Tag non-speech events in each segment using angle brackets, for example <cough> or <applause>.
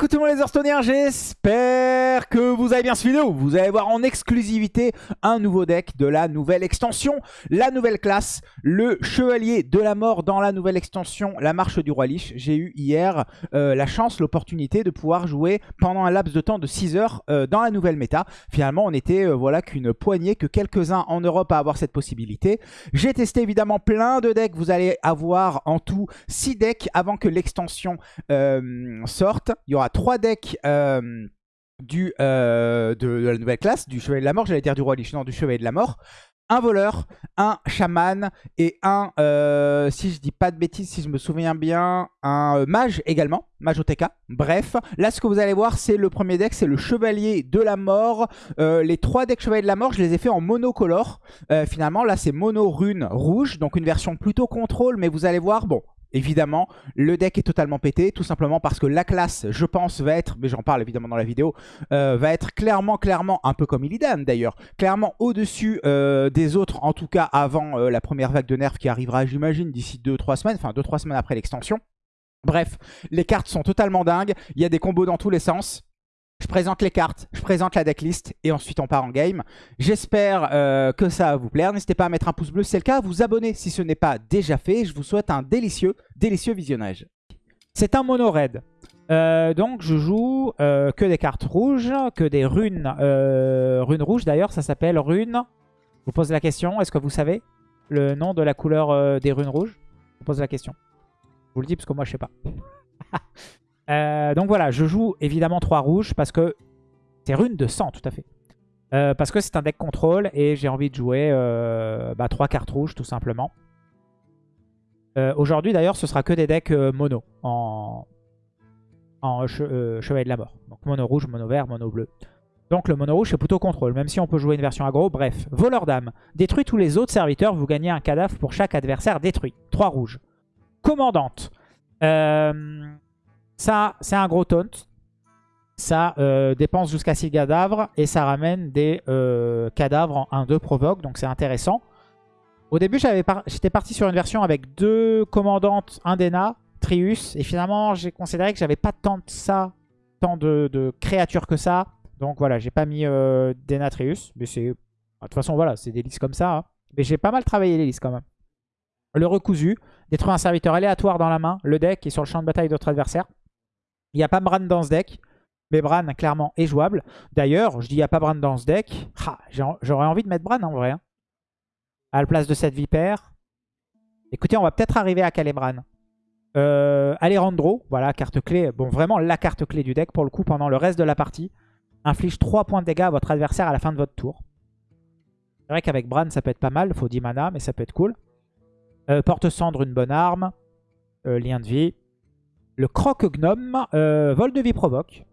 Écoutez moi les Hearthstoniens, j'espère que vous avez bien suivi vidéo. Vous allez voir en exclusivité un nouveau deck de la nouvelle extension, la nouvelle classe, le Chevalier de la Mort dans la nouvelle extension, la Marche du Roi Lich. J'ai eu hier euh, la chance, l'opportunité de pouvoir jouer pendant un laps de temps de 6 heures euh, dans la nouvelle méta. Finalement, on était euh, voilà qu'une poignée, que quelques-uns en Europe à avoir cette possibilité. J'ai testé évidemment plein de decks. Vous allez avoir en tout 6 decks avant que l'extension sorte. Il y aura 3 decks du, euh, de, la nouvelle classe, du Chevalier de la Mort, j'allais dire du Roi Lich, non, du Chevalier de la Mort. Un voleur, un chaman et un, euh, si je dis pas de bêtises, si je me souviens bien, un euh, mage également, mage OTK. Bref, là ce que vous allez voir, c'est le premier deck, c'est le Chevalier de la Mort. les trois decks Chevalier de la Mort, je les ai fait en monocolore. finalement, là c'est mono rune rouge, donc une version plutôt contrôle, mais vous allez voir, bon, Évidemment, le deck est totalement pété, tout simplement parce que la classe, je pense, va être, mais j'en parle évidemment dans la vidéo, euh, va être clairement, clairement, un peu comme Illidan d'ailleurs, clairement au-dessus euh, des autres, en tout cas avant euh, la première vague de nerfs qui arrivera, j'imagine, d'ici 2-3 semaines, enfin 2-3 semaines après l'extension. Bref, les cartes sont totalement dingues, il y a des combos dans tous les sens. Je présente les cartes, je présente la decklist et ensuite on part en game. J'espère euh, que ça va vous plaire. N'hésitez pas à mettre un pouce bleu si c'est le cas, à vous abonner si ce n'est pas déjà fait. Je vous souhaite un délicieux, délicieux visionnage. C'est un mono raid. Euh, donc je joue euh, que des cartes rouges, que des runes, runes rouges d'ailleurs, ça s'appelle rune. Je vous pose la question, est-ce que vous savez le nom de la couleur des runes rouges? Je vous pose la question. Je vous le dis parce que moi je sais pas. <laughs> Euh, donc voilà, je joue évidemment 3 rouges parce que c'est rune de sang, tout à fait. Euh, parce que c'est un deck contrôle et j'ai envie de jouer euh, bah, 3 cartes rouges tout simplement. Aujourd'hui d'ailleurs ce sera que des decks mono en, en Chevalier de la Mort. Donc mono rouge, mono vert, mono bleu. Donc le mono rouge c'est plutôt contrôle, même si on peut jouer une version aggro. Bref, voleur d'âme. Détruit tous les autres serviteurs, vous gagnez un cadavre pour chaque adversaire détruit. 3 rouges. Commandante. Euh, ça, c'est un gros taunt. Ça euh, dépense jusqu'à 6 cadavres et ça ramène des euh, cadavres en 1-2 provoque, donc c'est intéressant. Au début, j'étais parti sur une version avec deux commandantes, un Dena, Trius, et finalement, j'ai considéré que j'avais pas tant de ça, tant de, créatures que ça. Donc voilà, j'ai pas mis euh, Dena, Trius, mais c'est... De toute façon, voilà, c'est des listes comme ça. Hein. Mais j'ai pas mal travaillé les listes quand même. Le recousu, détruire un serviteur aléatoire dans la main, le deck est sur le champ de bataille d'autres adversaires. Il n'y a pas Bran dans ce deck. Mais Bran, clairement, est jouable. D'ailleurs, je dis il n'y a pas Bran dans ce deck. J'aurais envie de mettre Bran en vrai. Hein. À la place de cette vipère. Écoutez, on va peut-être arriver à caler Bran. Euh, Alejandro, voilà, carte clé. Bon, vraiment la carte clé du deck pour le coup pendant le reste de la partie. Inflige 3 points de dégâts à votre adversaire à la fin de votre tour. C'est vrai qu'avec Bran, ça peut être pas mal. Faut 10 mana, mais ça peut être cool. Euh, Porte-cendre, une bonne arme. Euh, lien de vie. Le croque-gnome, euh, vol de vie provoque.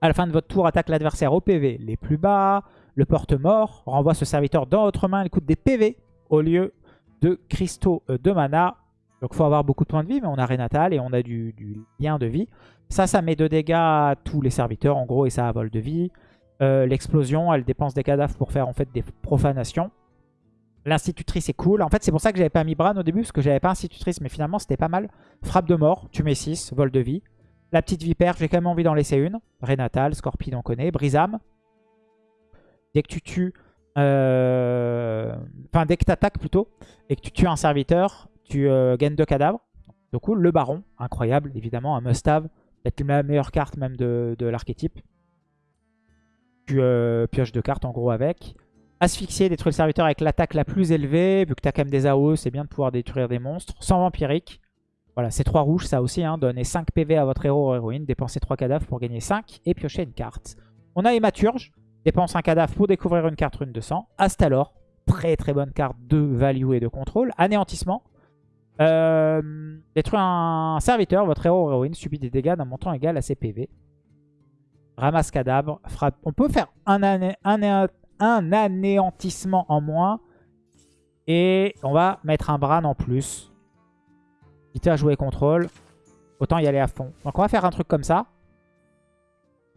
À la fin de votre tour, attaque l'adversaire au PV les plus bas. Le porte-mort renvoie ce serviteur dans votre main. Il coûte des PV au lieu de cristaux euh, de mana. Donc il faut avoir beaucoup de points de vie, mais on a Renatal et on a du, lien de vie. Ça, ça met de dégâts à tous les serviteurs en gros et ça a vol de vie. Euh, l'explosion, elle dépense des cadavres pour faire en fait des profanations. L'institutrice est cool. En fait, c'est pour ça que j'avais pas mis Bran au début, parce que j'avais pas institutrice, mais finalement, c'était pas mal. Frappe de mort, tu mets 6, vol de vie. La petite vipère, j'ai quand même envie d'en laisser une. Rénatal, Scorpion, on connaît. Brisame. Dès que tu tues... Euh, enfin, dès que tu attaques plutôt, et que tu tues un serviteur, tu euh, gagnes deux cadavres. Du coup, le baron, incroyable, évidemment, un must-have. Peut-être la meilleure carte même de, l'archétype. Tu euh, pioches deux cartes en gros avec. Asphyxier, détruire le serviteur avec l'attaque la plus élevée. Vu que tu as quand même des AOE, c'est bien de pouvoir détruire des monstres. Sans vampirique. Voilà, c'est 3 rouges, ça aussi. Hein. Donnez 5 PV à votre héros ou héroïne. Dépensez 3 cadavres pour gagner 5 et piocher une carte. On a Hématurge. Dépense un cadavre pour découvrir une carte rune de sang. Astalor. Très très bonne carte de value et de contrôle. Anéantissement. Euh, détruire un serviteur, votre héros ou héroïne subit des dégâts d'un montant égal à ses PV. Ramasse cadavre. Frappe. On peut faire un, un, un anéantissement en moins. Et on va mettre un Bran en plus. Quitte à jouer contrôle. Autant y aller à fond. Donc on va faire un truc comme ça.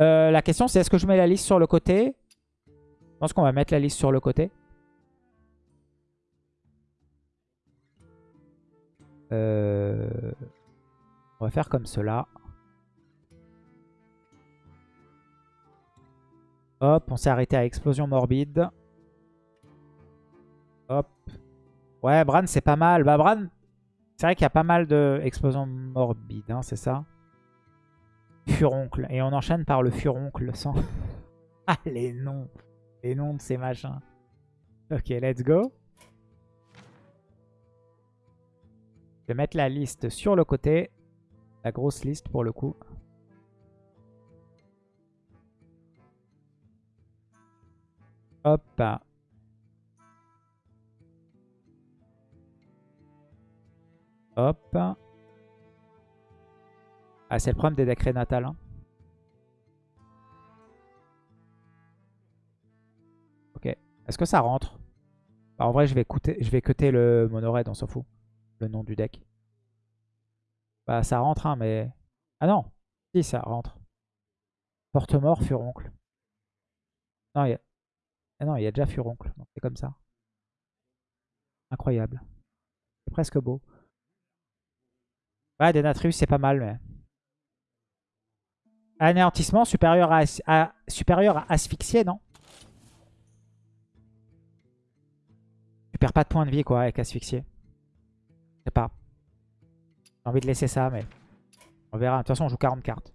Euh, la question c'est est-ce que je mets la liste sur le côté? Je pense qu'on va mettre la liste sur le côté. Euh, on va faire comme cela. Hop, on s'est arrêté à explosion morbide. Hop. Ouais, Bran, c'est pas mal. Bah, Bran, c'est vrai qu'il y a pas mal de explosions morbides, hein, c'est ça? Furoncle. Et on enchaîne par le furoncle sans... <laughs> ah, les noms. Les noms de ces machins. Ok, let's go. Je vais mettre la liste sur le côté. La grosse liste pour le coup. Hop. Hop. Ah, c'est le problème des décrets natals. Hein. Ok. Est-ce que ça rentre? Bah, En vrai, je vais, vais cuter le monoraid, on s'en fout. Le nom du deck. Bah, ça rentre, hein, mais... Ah non Si, ça rentre. Porte-mort, furoncle. Non, il y a... Ah non, il y a déjà furoncle. C'est comme ça. Incroyable. C'est presque beau. Ouais, Denatrius, c'est pas mal, mais... Anéantissement supérieur à, supérieur à asphyxier, non? Tu perds pas de points de vie, quoi, avec asphyxier. Je sais pas. J'ai envie de laisser ça, mais... On verra. De toute façon, on joue 40 cartes.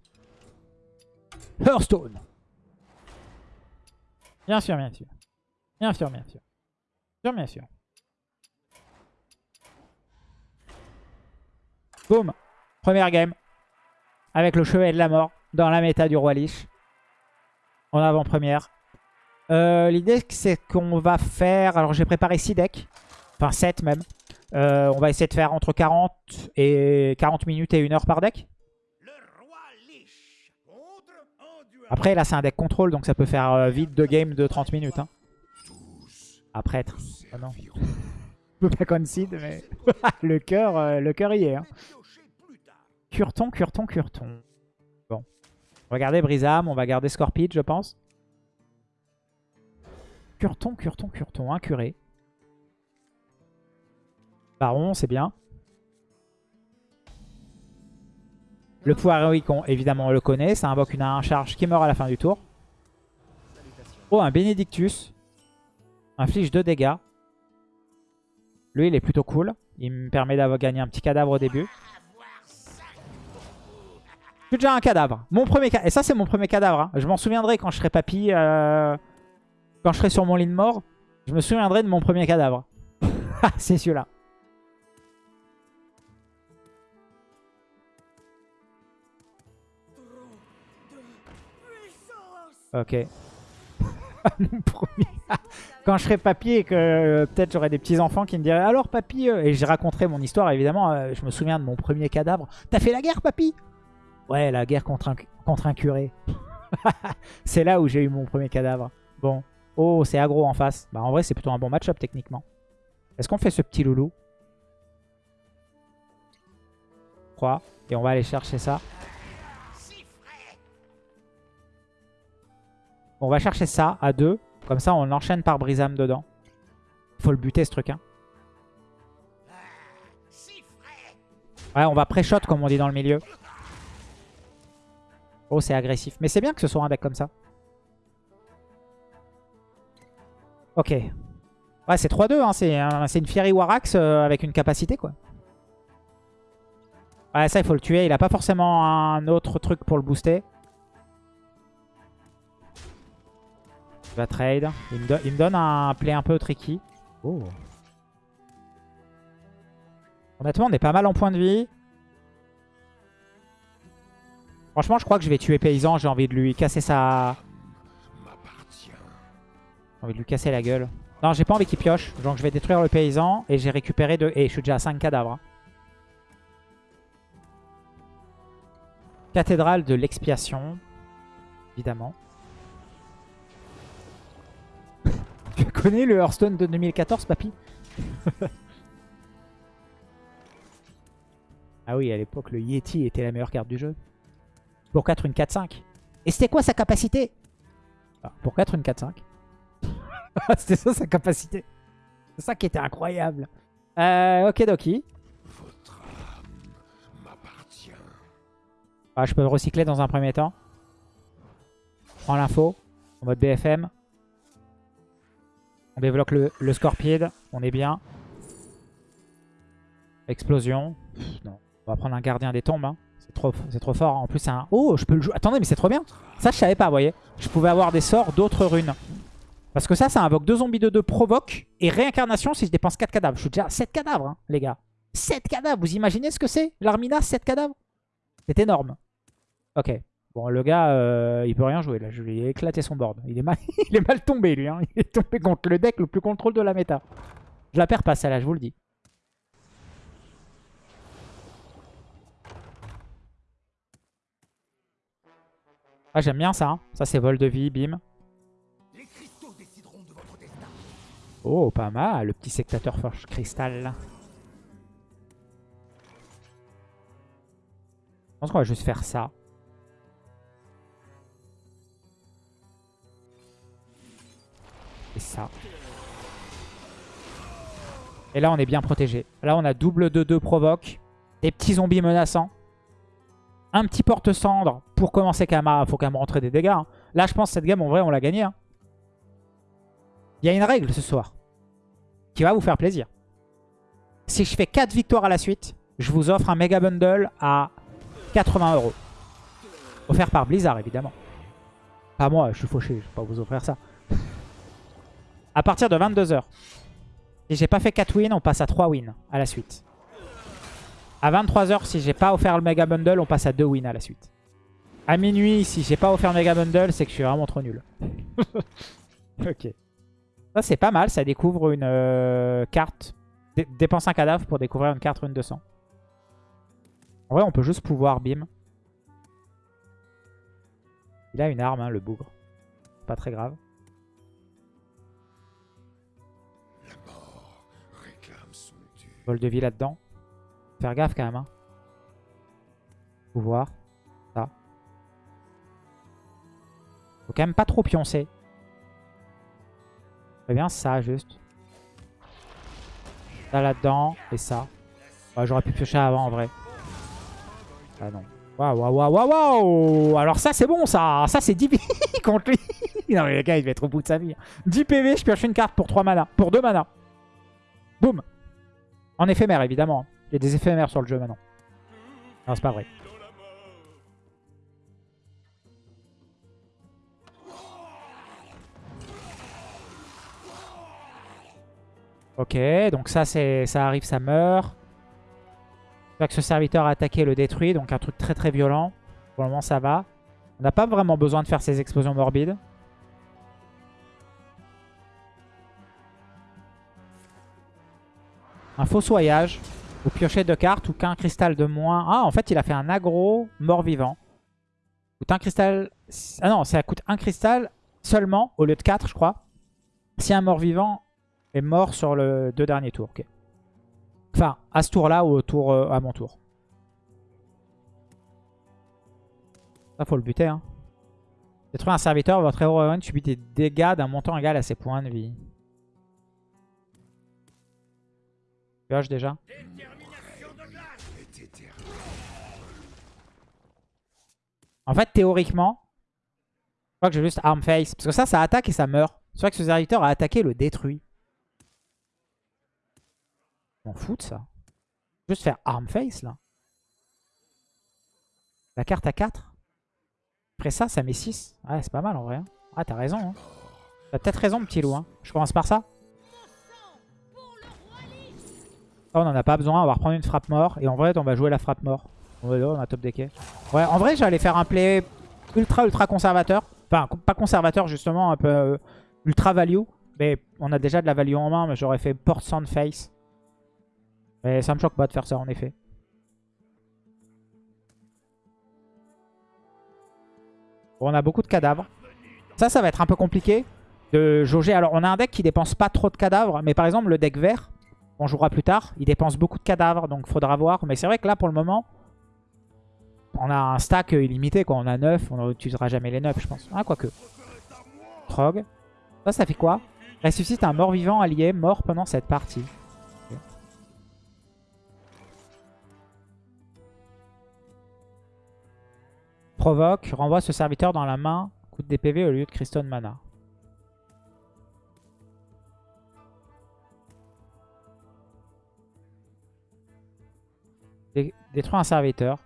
Hearthstone Bien sûr, bien sûr. Bien sûr, bien sûr. Bien sûr, bien sûr. Boum Première game. Avec le chevet de la mort dans la méta du Roi Lich. En avant-première. Euh, l'idée, c'est qu'on va faire... Alors, j'ai préparé 6 decks. Enfin, 7 même. Euh, on va essayer de faire entre 40 et 40 minutes et 1 heure par deck. Après, là, c'est un deck contrôle, donc ça peut faire euh, vite deux games de 30 minutes. Hein. Après, oh non. <laughs> Je pas concede, mais <laughs> le cœur euh, le cœur y est. Hein. Curton, Curton, Curton. Bon. On va garder Brisam, on va garder Scorpid, je pense. Curton, Curton, Curton, un curé. Baron, c'est bien. Le pouvoir héroïque, évidemment, on le connaît. Ça invoque une 1 charge qui meurt à la fin du tour. Oh, un Benedictus. Inflige 2 dégâts. Lui, il est plutôt cool. Il me permet d'avoir gagné un petit cadavre au début. J'ai déjà un cadavre. Mon premier Et ça, c'est mon premier cadavre. Hein. Je m'en souviendrai quand je serai papy. Euh, quand je serai sur mon lit de mort. Je me souviendrai de mon premier cadavre. <laughs> c'est celui-là. Ok. Mon <laughs> premier. Quand je serai papy et que euh, peut-être j'aurai des petits-enfants qui me diraient « Alors papy euh, Et je raconterai mon histoire évidemment. Euh, je me souviens de mon premier cadavre. T'as fait la guerre papy? Ouais, la guerre contre un, contre un curé. <laughs> c'est là où j'ai eu mon premier cadavre. Bon. Oh, c'est aggro en face. Bah en vrai, c'est plutôt un bon match-up techniquement. Est-ce qu'on fait ce petit loulou? 3. Et on va aller chercher ça. On va chercher ça à 2. Comme ça, on enchaîne par Brisam dedans. Faut le buter, ce truc. Hein. Ouais, on va pré-shot, comme on dit dans le milieu. Oh, c'est agressif. Mais c'est bien que ce soit un deck comme ça. Ok. Ouais, c'est 3-2. Hein. C'est une Fiery Warax euh, avec une capacité, quoi. Ouais, ça, il faut le tuer. Il a pas forcément un autre truc pour le booster. Il va trade. Il me, donne un play un peu tricky. Oh. Honnêtement, on est pas mal en point de vie. Franchement, je crois que je vais tuer Paysan. J'ai envie de lui casser sa... J'ai envie de lui casser la gueule. Non, j'ai pas envie qu'il pioche. Donc je vais détruire le Paysan. Et j'ai récupéré deux... Et je suis déjà à 5 cadavres. Hein. Cathédrale de l'expiation. Évidemment. <laughs> Tu connais le Hearthstone de 2014, papy <laughs> Ah oui, à l'époque, le Yeti était la meilleure carte du jeu. Pour 4, une 4-5. Et c'était quoi sa capacité? Ah, Pour 4, une 4-5. <laughs> c'était ça sa capacité. C'est ça qui était incroyable. Euh, ok, Doki. Ah, je peux recycler dans un premier temps. Prends l'info. En mode BFM. On débloque le, le Scorpion. On est bien. Explosion. non. On va prendre un gardien des tombes. Hein. C'est trop, fort. En plus, c'est un... Oh, je peux le jouer. Attendez, mais c'est trop bien. Ça, je savais pas, vous voyez. Je pouvais avoir des sorts d'autres runes. Parce que ça, ça invoque 2 zombies de 2 provoque et réincarnation si je dépense 4 cadavres. Je suis déjà à 7 cadavres, hein, les gars. 7 cadavres, vous imaginez ce que c'est L'Armina, 7 cadavres? C'est énorme. Ok. Bon, le gars, euh, il peut rien jouer là. Je lui ai éclaté son board. Il est mal, <laughs> il est mal tombé, lui. Hein. Il est tombé contre le deck le plus contrôle de la méta. Je la perds pas, celle-là, je vous le dis. Ah, j'aime bien ça. Hein. Ça, c'est vol de vie, bim. Oh, pas mal, le petit sectateur forge cristal. Je pense qu'on va juste faire ça. Et là, on est bien protégé. Là, on a double 2-2 provoque. Des petits zombies menaçants. Un petit porte-cendre pour commencer même Faut quand même rentrer des dégâts. Hein. Là, je pense que cette game, en vrai, on l'a gagnée. Hein. Il y a une règle ce soir qui va vous faire plaisir. Si je fais 4 victoires à la suite, je vous offre un méga bundle à 80 euros. Offert par Blizzard, évidemment. Pas moi, je suis fauché, je vais pas vous offrir ça. À partir de 22h. Si j'ai pas fait 4 wins, on passe à 3 wins à la suite. À 23h, si j'ai pas offert le méga bundle, on passe à 2 wins à la suite. À minuit, si j'ai pas offert le méga bundle, c'est que je suis vraiment trop nul. <laughs> ok. Ça, c'est pas mal. Ça découvre une euh, carte. dépense un cadavre pour découvrir une carte rune 200. En vrai, on peut juste pouvoir bim. Il a une arme, hein, le bougre. Pas très grave. De vie là-dedans. Faire gaffe quand même. Hein. Pouvoir. Ça. Faut quand même pas trop pioncer bien ça, juste. Ça là-dedans, et ça. J'aurais pu piocher avant, en vrai. Ah non. Waouh, waouh, waouh, waouh, Alors ça, c'est bon, ça Ça, c'est 10 <laughs> PV contre lui <laughs> Non, mais le gars, il va être au bout de sa vie. 10 PV, je pioche une carte pour 3 mana. Pour 2 mana. Boum En éphémère, évidemment. Il y a des éphémères sur le jeu, maintenant. Non, c'est pas vrai. Ok, donc ça, ça arrive, ça meurt. que ce serviteur a attaqué le détruit, donc un truc très très violent. Pour le moment, ça va. On n'a pas vraiment besoin de faire ces explosions morbides. Un fossoyage. Vous piochez deux cartes ou qu'un cristal de moins. Ah, en fait, il a fait un aggro mort-vivant. Coûte un cristal... Ah non, ça coûte un cristal seulement, au lieu de 4, je crois. Si un mort-vivant est mort sur le deux derniers tours. Enfin, à ce tour-là ou au tour, euh, à mon tour. Ça, faut le buter. Hein. Détruire un serviteur, votre héros subit des dégâts d'un montant égal à ses points de vie. Déjà. En fait, théoriquement, je crois que j'ai juste arm face. Parce que ça, ça attaque et ça meurt. C'est vrai que ce serviteur a attaqué le détruit. m'en fous de ça. Juste faire arm face là. La carte à 4. Après ça, ça met 6. Ouais, c'est pas mal en vrai. Hein. Ah, t'as raison. Hein. T'as peut-être raison, petit loup. Hein. Je commence par ça. On en a pas besoin. On va reprendre une frappe mort. Et en vrai, on va jouer la frappe mort. On a top decké. Ouais, en vrai, j'allais faire un play ultra ultra conservateur. Enfin, pas conservateur justement, un peu euh, ultra value. Mais on a déjà de la value en main, mais j'aurais fait port sound face. Mais ça me choque pas de faire ça en effet. On a beaucoup de cadavres. Ça, ça va être un peu compliqué de jauger. Alors, on a un deck qui dépense pas trop de cadavres. Mais par exemple, le deck vert, on jouera plus tard, il dépense beaucoup de cadavres. Donc, faudra voir. Mais c'est vrai que là, pour le moment, on a un stack illimité. Quoi. On a 9. On n'utilisera jamais les 9, je pense. Ah, quoique. Trog. Ça, ça fait quoi? Ressuscite un mort-vivant allié mort pendant cette partie. Provoque, renvoie ce serviteur dans la main, coûte des PV au lieu de Crystal Mana. Dé- Détruire un serviteur.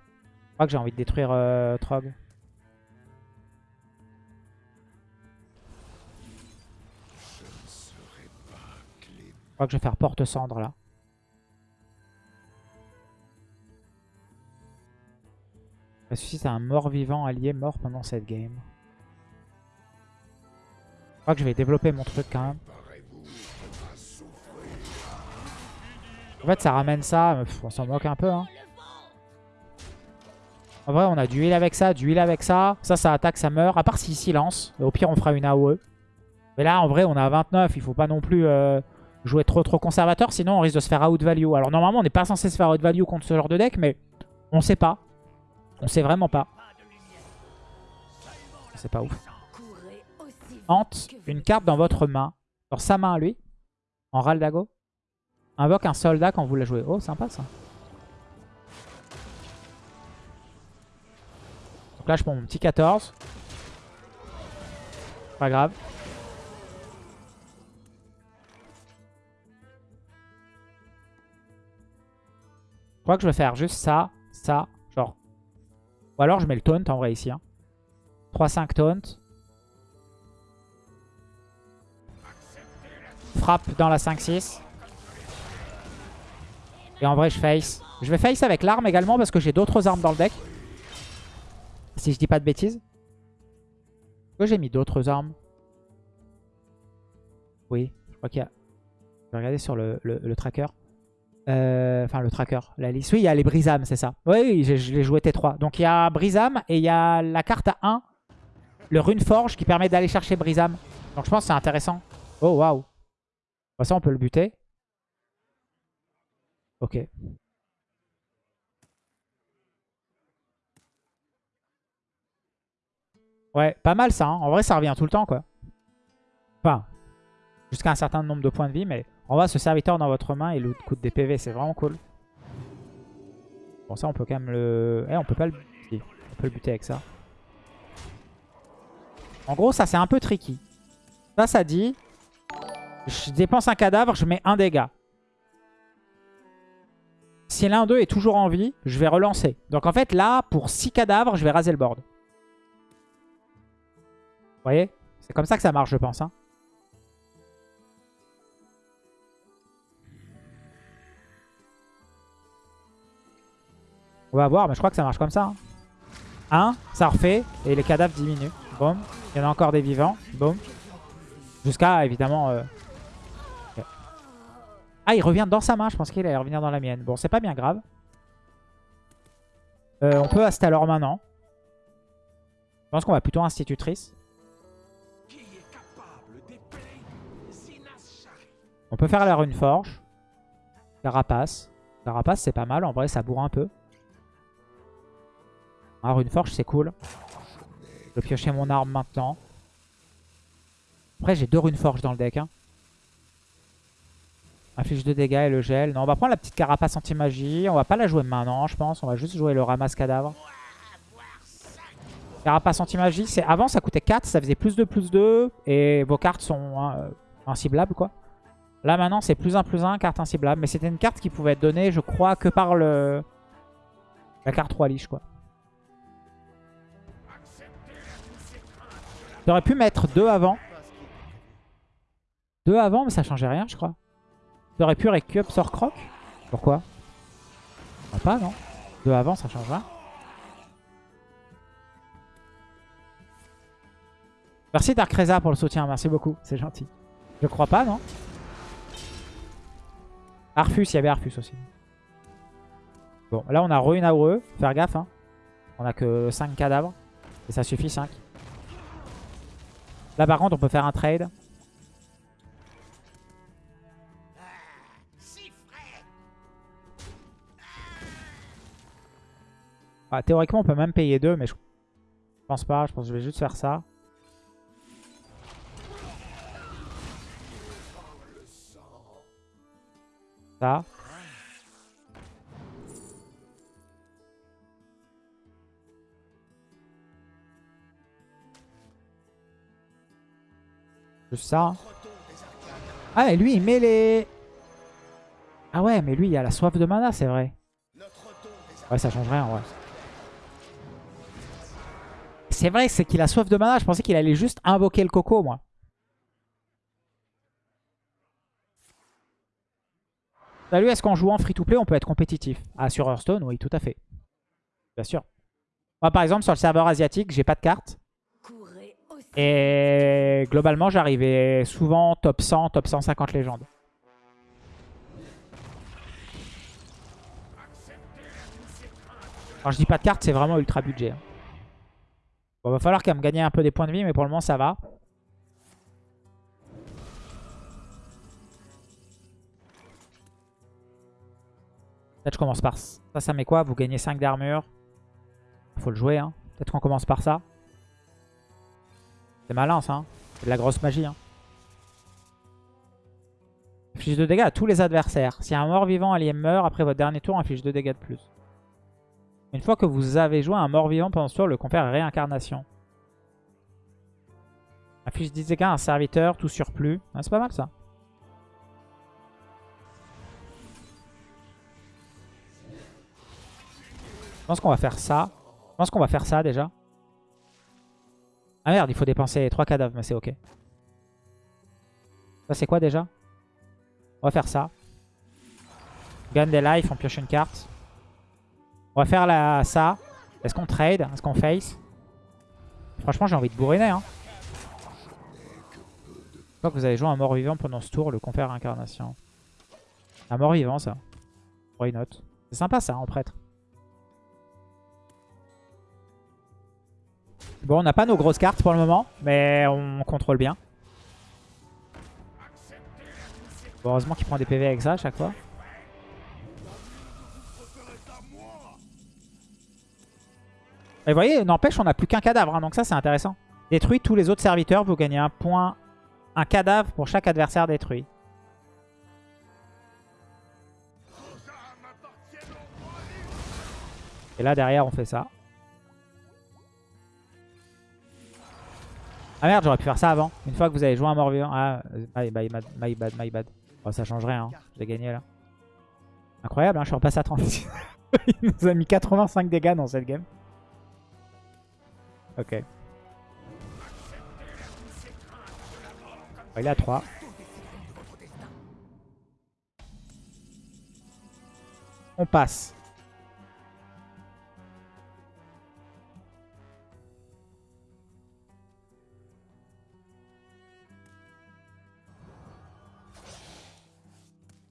Je crois que j'ai envie de détruire euh, Trog. Je crois que je vais faire porte-cendre là. Ressuscite un mort-vivant allié mort pendant cette game. Je crois que je vais développer mon truc quand même. En fait, ça ramène ça. pff, on s'en moque un peu. Hein. En vrai, on a du heal avec ça, du heal avec ça. Ça, ça attaque, ça meurt. À part s'il silence. Au pire, on fera une AOE. Mais là, en vrai, on à 29. Il faut pas non plus euh, jouer trop trop conservateur. Sinon, on risque de se faire out value. Alors, normalement, on n'est pas censé se faire out value contre ce genre de deck. Mais on sait pas. On sait vraiment pas. C'est pas ouf. Hante, une carte dans votre main. Dans sa main lui. En Raldago. Invoque un soldat quand vous la jouez. Oh, sympa ça. Donc là, je prends mon petit 14. Pas grave. Je crois que je vais faire juste ça, ça, genre. Ou alors je mets le taunt en vrai ici. Hein. 3-5 taunt. Frappe dans la 5-6. Et en vrai, je face. Je vais face avec l'arme également parce que j'ai d'autres armes dans le deck. Si je dis pas de bêtises. Pourquoi j'ai mis d'autres armes? Oui, je crois qu'il y a... Je vais regarder sur le, le- tracker. Euh, Enfin, le tracker, la liste. Oui, il y a les Brisam, c'est ça. Oui, j'ai- je l'ai joué T3. Donc, il y a Brisam et il y a la carte à 1. Le Rune Forge qui permet d'aller chercher Brisam. Donc, je pense que c'est intéressant. Oh, waouh. Ça, on peut le buter. Ok. Ouais, pas mal ça. hein. En vrai, ça revient tout le temps, quoi. Enfin, jusqu'à un certain nombre de points de vie, mais en vrai, ce serviteur dans votre main, il coûte des PV, c'est vraiment cool. Bon, ça, on peut quand même le... Eh, on peut pas le buter. On peut le buter avec ça. En gros, ça, c'est un peu tricky. Ça, ça dit... Je dépense un cadavre, je mets un dégât. Si l'un d'eux est toujours en vie, je vais relancer. Donc en fait, là, pour 6 cadavres, je vais raser le board. Voyez C'est comme ça que ça marche, je pense. hein. On va voir, mais je crois que ça marche comme ça. 1, ça refait, et les cadavres diminuent. Boum. Il y en a encore des vivants. Boum. Jusqu'à, évidemment... euh. Ah, il revient dans sa main. Je pense qu'il allait revenir dans la mienne. Bon, c'est pas bien grave. Euh, on peut Astalor maintenant. Je pense qu'on va plutôt institutrice. On peut faire la rune forge. Carapace. Carapace, c'est pas mal. En vrai, ça bourre un peu. Ah, rune forge, c'est cool. Je vais piocher mon arme maintenant. Après, j'ai deux runes forge dans le deck. Hein. Inflige de dégâts et le gel. Non, on va prendre la petite carapace anti-magie. On va pas la jouer maintenant, je pense. On va juste jouer le ramasse cadavre. Carapace anti-magie, avant ça coûtait 4, ça faisait plus 2, plus 2. Et vos cartes sont hein, inciblables, quoi. Là, maintenant, c'est plus 1, plus 1, carte inciblable. Mais c'était une carte qui pouvait être donnée, je crois, que par le... la carte 3 liche, quoi. J'aurais pu mettre 2 avant. 2 avant, mais ça changeait rien, je crois. J'aurais pu récup sort croc. Pourquoi? Ah, Pas, non 2 avant, ça change rien. Merci Dark Reza pour le soutien, merci beaucoup, c'est gentil. Je crois pas, non? Arfus, il y avait Arfus aussi. Bon, là on a re une AOE, faire gaffe. Hein. On a que 5 cadavres, et ça suffit 5. Là par contre on peut faire un trade. Ah, théoriquement on peut même payer 2 mais je pense pas, je pense que je vais juste faire ça. Ça. Juste ça. Ah, mais lui, il met les... Ah ouais, mais lui, il a la soif de mana, c'est vrai. Ouais, ça change rien, ouais. C'est vrai, c'est qu'il a soif de mana. Je pensais qu'il allait juste invoquer le coco, moi. Salut, est-ce qu'en jouant free-to-play, on peut être compétitif? Ah, sur Hearthstone, oui, tout à fait. Bien sûr. Moi, par exemple, sur le serveur asiatique, j'ai pas de carte. Et globalement, j'arrivais souvent top 100, top 150 légendes. Quand je dis pas de carte, c'est vraiment ultra budget. Hein. Bon, va falloir qu'elle me gagne un peu des points de vie, mais pour le moment, ça va. Peut-être je commence par ça. Ça, met quoi? Vous gagnez 5 d'armure. Faut le jouer, hein. Peut-être qu'on commence par ça. C'est malin, ça. Hein. C'est de la grosse magie. Hein. Inflige de dégâts à tous les adversaires. Si un mort-vivant allié meurt, après votre dernier tour, inflige 2 dégâts de plus. Une fois que vous avez joué un mort-vivant pendant ce tour, le confère réincarnation. Affiche 10 dégâts à un serviteur, tout surplus. C'est pas mal ça. Je pense qu'on va faire ça. Je pense qu'on va faire ça déjà. Ah merde, il faut dépenser 3 cadavres, mais c'est ok. Ça c'est quoi déjà? On va faire ça. Gagne des life, on pioche une carte. On va faire la, ça. Est-ce qu'on trade? Est-ce qu'on face? Franchement, j'ai envie de bourriner. Hein. Je crois que vous avez joué un mort-vivant pendant ce tour, le confère incarnation. Un mort-vivant, ça. C'est sympa, ça, en prêtre. Bon, on n'a pas nos grosses cartes pour le moment, mais on contrôle bien. heureusement qu'il prend des PV avec ça à chaque fois. Et vous voyez, n'empêche, on n'a plus qu'un cadavre, hein, donc ça c'est intéressant. Détruit tous les autres serviteurs, vous gagnez un point, un cadavre pour chaque adversaire détruit. Et là derrière on fait ça. Ah merde, j'aurais pu faire ça avant. Une fois que vous avez joué un mort vivant. Ah, my, my, my bad, my bad. Oh, ça change rien. Hein. J'ai gagné là. Incroyable, hein, je suis repassé à 30. <laughs> Il nous a mis 85 dégâts dans cette game. Ok. il est à 3. On passe.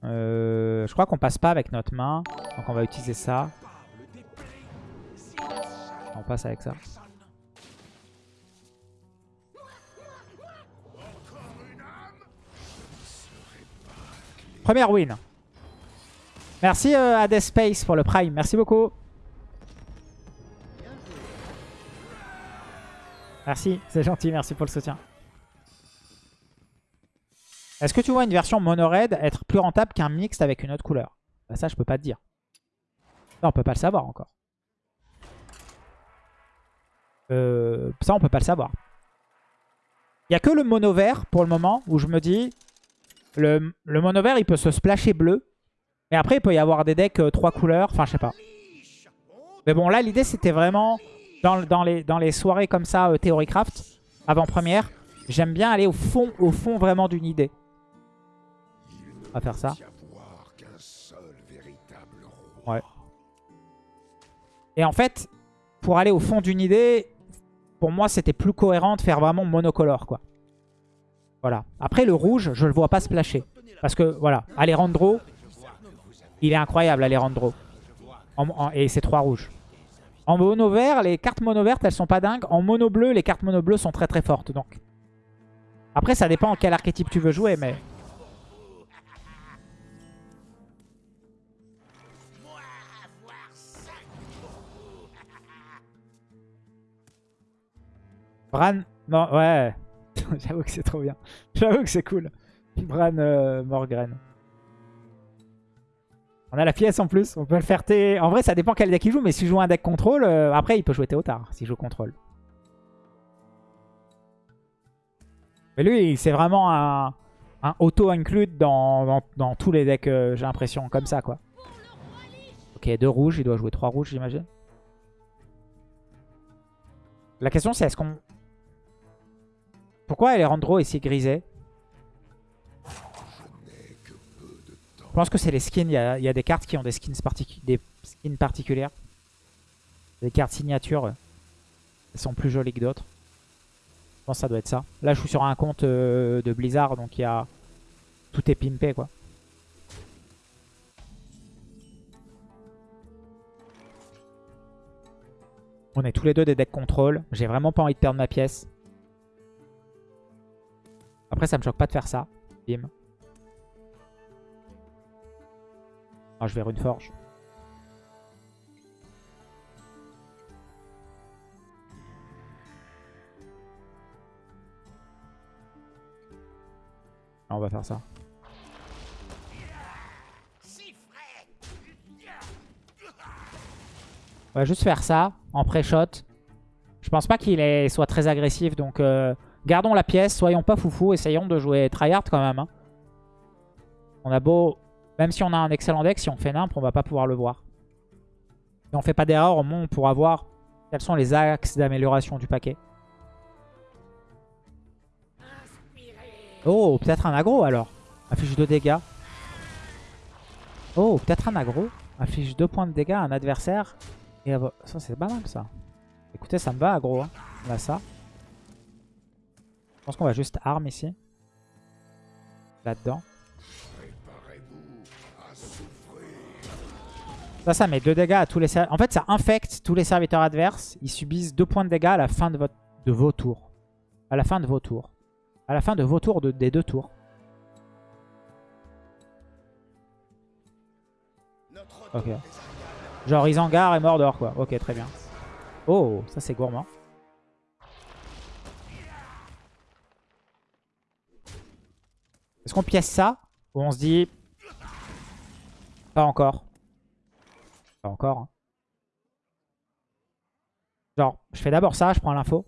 Euh, je crois qu'on passe pas avec notre main. Donc on va utiliser ça. On passe avec ça. Première win. Merci euh, à Death Space pour le prime. Merci beaucoup. Merci, c'est gentil. Merci pour le soutien. Est-ce que tu vois une version mono red être plus rentable qu'un mixte avec une autre couleur? Bah Ça, je peux pas te dire. Ça, on peut pas le savoir encore. Euh, ça, on peut pas le savoir. Il n'y a que le mono vert pour le moment où je me dis le, mono vert, il peut se splasher bleu. Et après, il peut y avoir des decks 3 euh, couleurs. Enfin, je sais pas. Mais bon, là, l'idée, c'était vraiment dans, les, soirées comme ça, euh, Theorycraft, avant-première. J'aime bien aller au fond, au fond vraiment d'une idée. Va faire ça. Ouais. Et en fait, pour aller au fond d'une idée, pour moi, c'était plus cohérent de faire vraiment monocolore, quoi. Voilà. Après, le rouge, je le vois pas splasher. Parce que, voilà, Alejandro, il est incroyable, Alejandro. Et c'est trois rouges. En mono vert, les cartes mono vertes, elles sont pas dingues. En mono bleu, les cartes mono bleu sont très très fortes. Donc. Après, ça dépend en quel archétype tu veux jouer, mais... Bran... Non, ouais. <laughs> J'avoue que c'est trop bien. J'avoue que c'est cool. Bran euh, Morgren. On a la pièce en plus. On peut le faire T. En vrai, ça dépend quel deck il joue. Mais s'il joue un deck contrôle, euh, après, il peut jouer Théotard s'il joue contrôle. Mais lui, c'est vraiment un, auto-include dans, dans, tous les decks, euh, j'ai l'impression, comme ça, quoi. Ok, deux rouges, il doit jouer trois rouges, j'imagine. La question, c'est est-ce qu'on... Pourquoi Alejandro est si grisé? Je pense que c'est les skins. Il y, a, des cartes qui ont des skins, des skins particulières. Des cartes signatures. Elles sont plus jolies que d'autres. Je pense que ça doit être ça. Là, je suis sur un compte euh, de Blizzard, donc il y a... Tout est pimpé, quoi. On est tous les deux des decks contrôle. J'ai vraiment pas envie de perdre ma pièce. Ça me choque pas de faire ça. Bim. Ah, je vais une forge. on va faire ça. On va juste faire ça en pré-shot. Je pense pas qu'il soit très agressif, donc euh, gardons la pièce, soyons pas foufou, essayons de jouer tryhard quand même. Hein. On a beau, même si on a un excellent deck, si on fait nimp, on va pas pouvoir le voir. Si on fait pas d'erreur, au moins on pourra voir quels sont les axes d'amélioration du paquet. Oh, peut-être un aggro alors. Affiche 2 dégâts. Oh, peut-être un aggro. Affiche 2 points de dégâts à un adversaire. Et ça, c'est pas mal ça. Écoutez, ça me va aggro. Hein. On a ça. Je pense qu'on va juste arme ici. Là-dedans. Ça, ça met 2 dégâts à tous les En fait, ça infecte tous les serviteurs adverses. Ils subissent 2 points de dégâts à la fin de, votre... de vos tours. À la fin de vos tours. À la fin de vos tours, des deux tours. Ok. Genre Isengard et Mordor quoi. Ok, très bien. Oh, ça c'est gourmand. Est-ce qu'on pièce ça Ou on se dit... Pas encore. Pas encore. Hein. Genre, je fais d'abord ça, je prends l'info.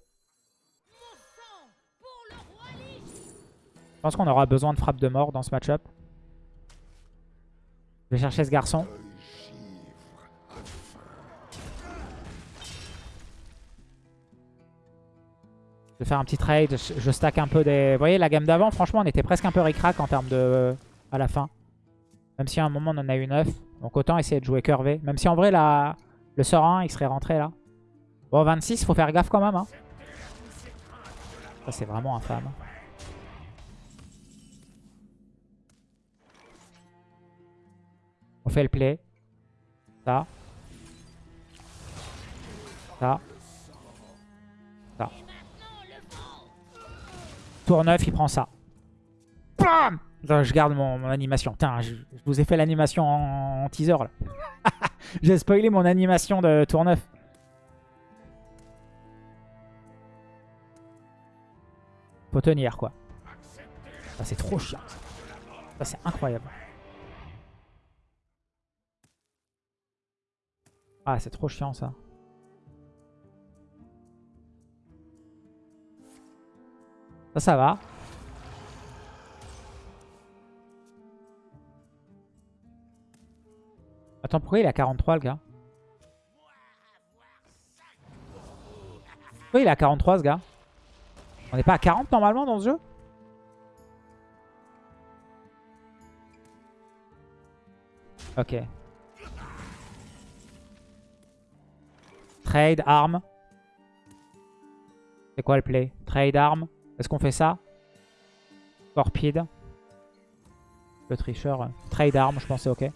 Je pense qu'on aura besoin de frappe de mort dans ce match-up. Je vais chercher ce garçon. Vais faire un petit trade. Je stack un peu des... Vous voyez, la gamme d'avant, franchement, on était presque un peu ric-rac en termes de... à la fin. Même si à un moment, on en a eu 9. Donc autant essayer de jouer curvé. Même si en vrai, la... le sort 1, il serait rentré là. Bon, 26, faut faire gaffe quand même. Hein. Ça, c'est vraiment infâme. On fait le play. Ça. Ça. Tour 9, il prend ça. Bam je garde mon, animation. Putain, je, vous ai fait l'animation en, teaser là. <laughs> J'ai spoilé mon animation de tour 9. Faut tenir quoi. Ça c'est trop chiant. Ça c'est incroyable. Ah, c'est trop chiant ça. Ça, ça va. Attends, pourquoi il à 43 le gars Pourquoi il à 43 ce gars On n'est pas à 40 normalement dans ce jeu Ok. Trade, arme. C'est quoi le play? Trade, arme. Est-ce qu'on fait ça? Scorpide. Le tricheur. Trade, arme, je pense c'est ok.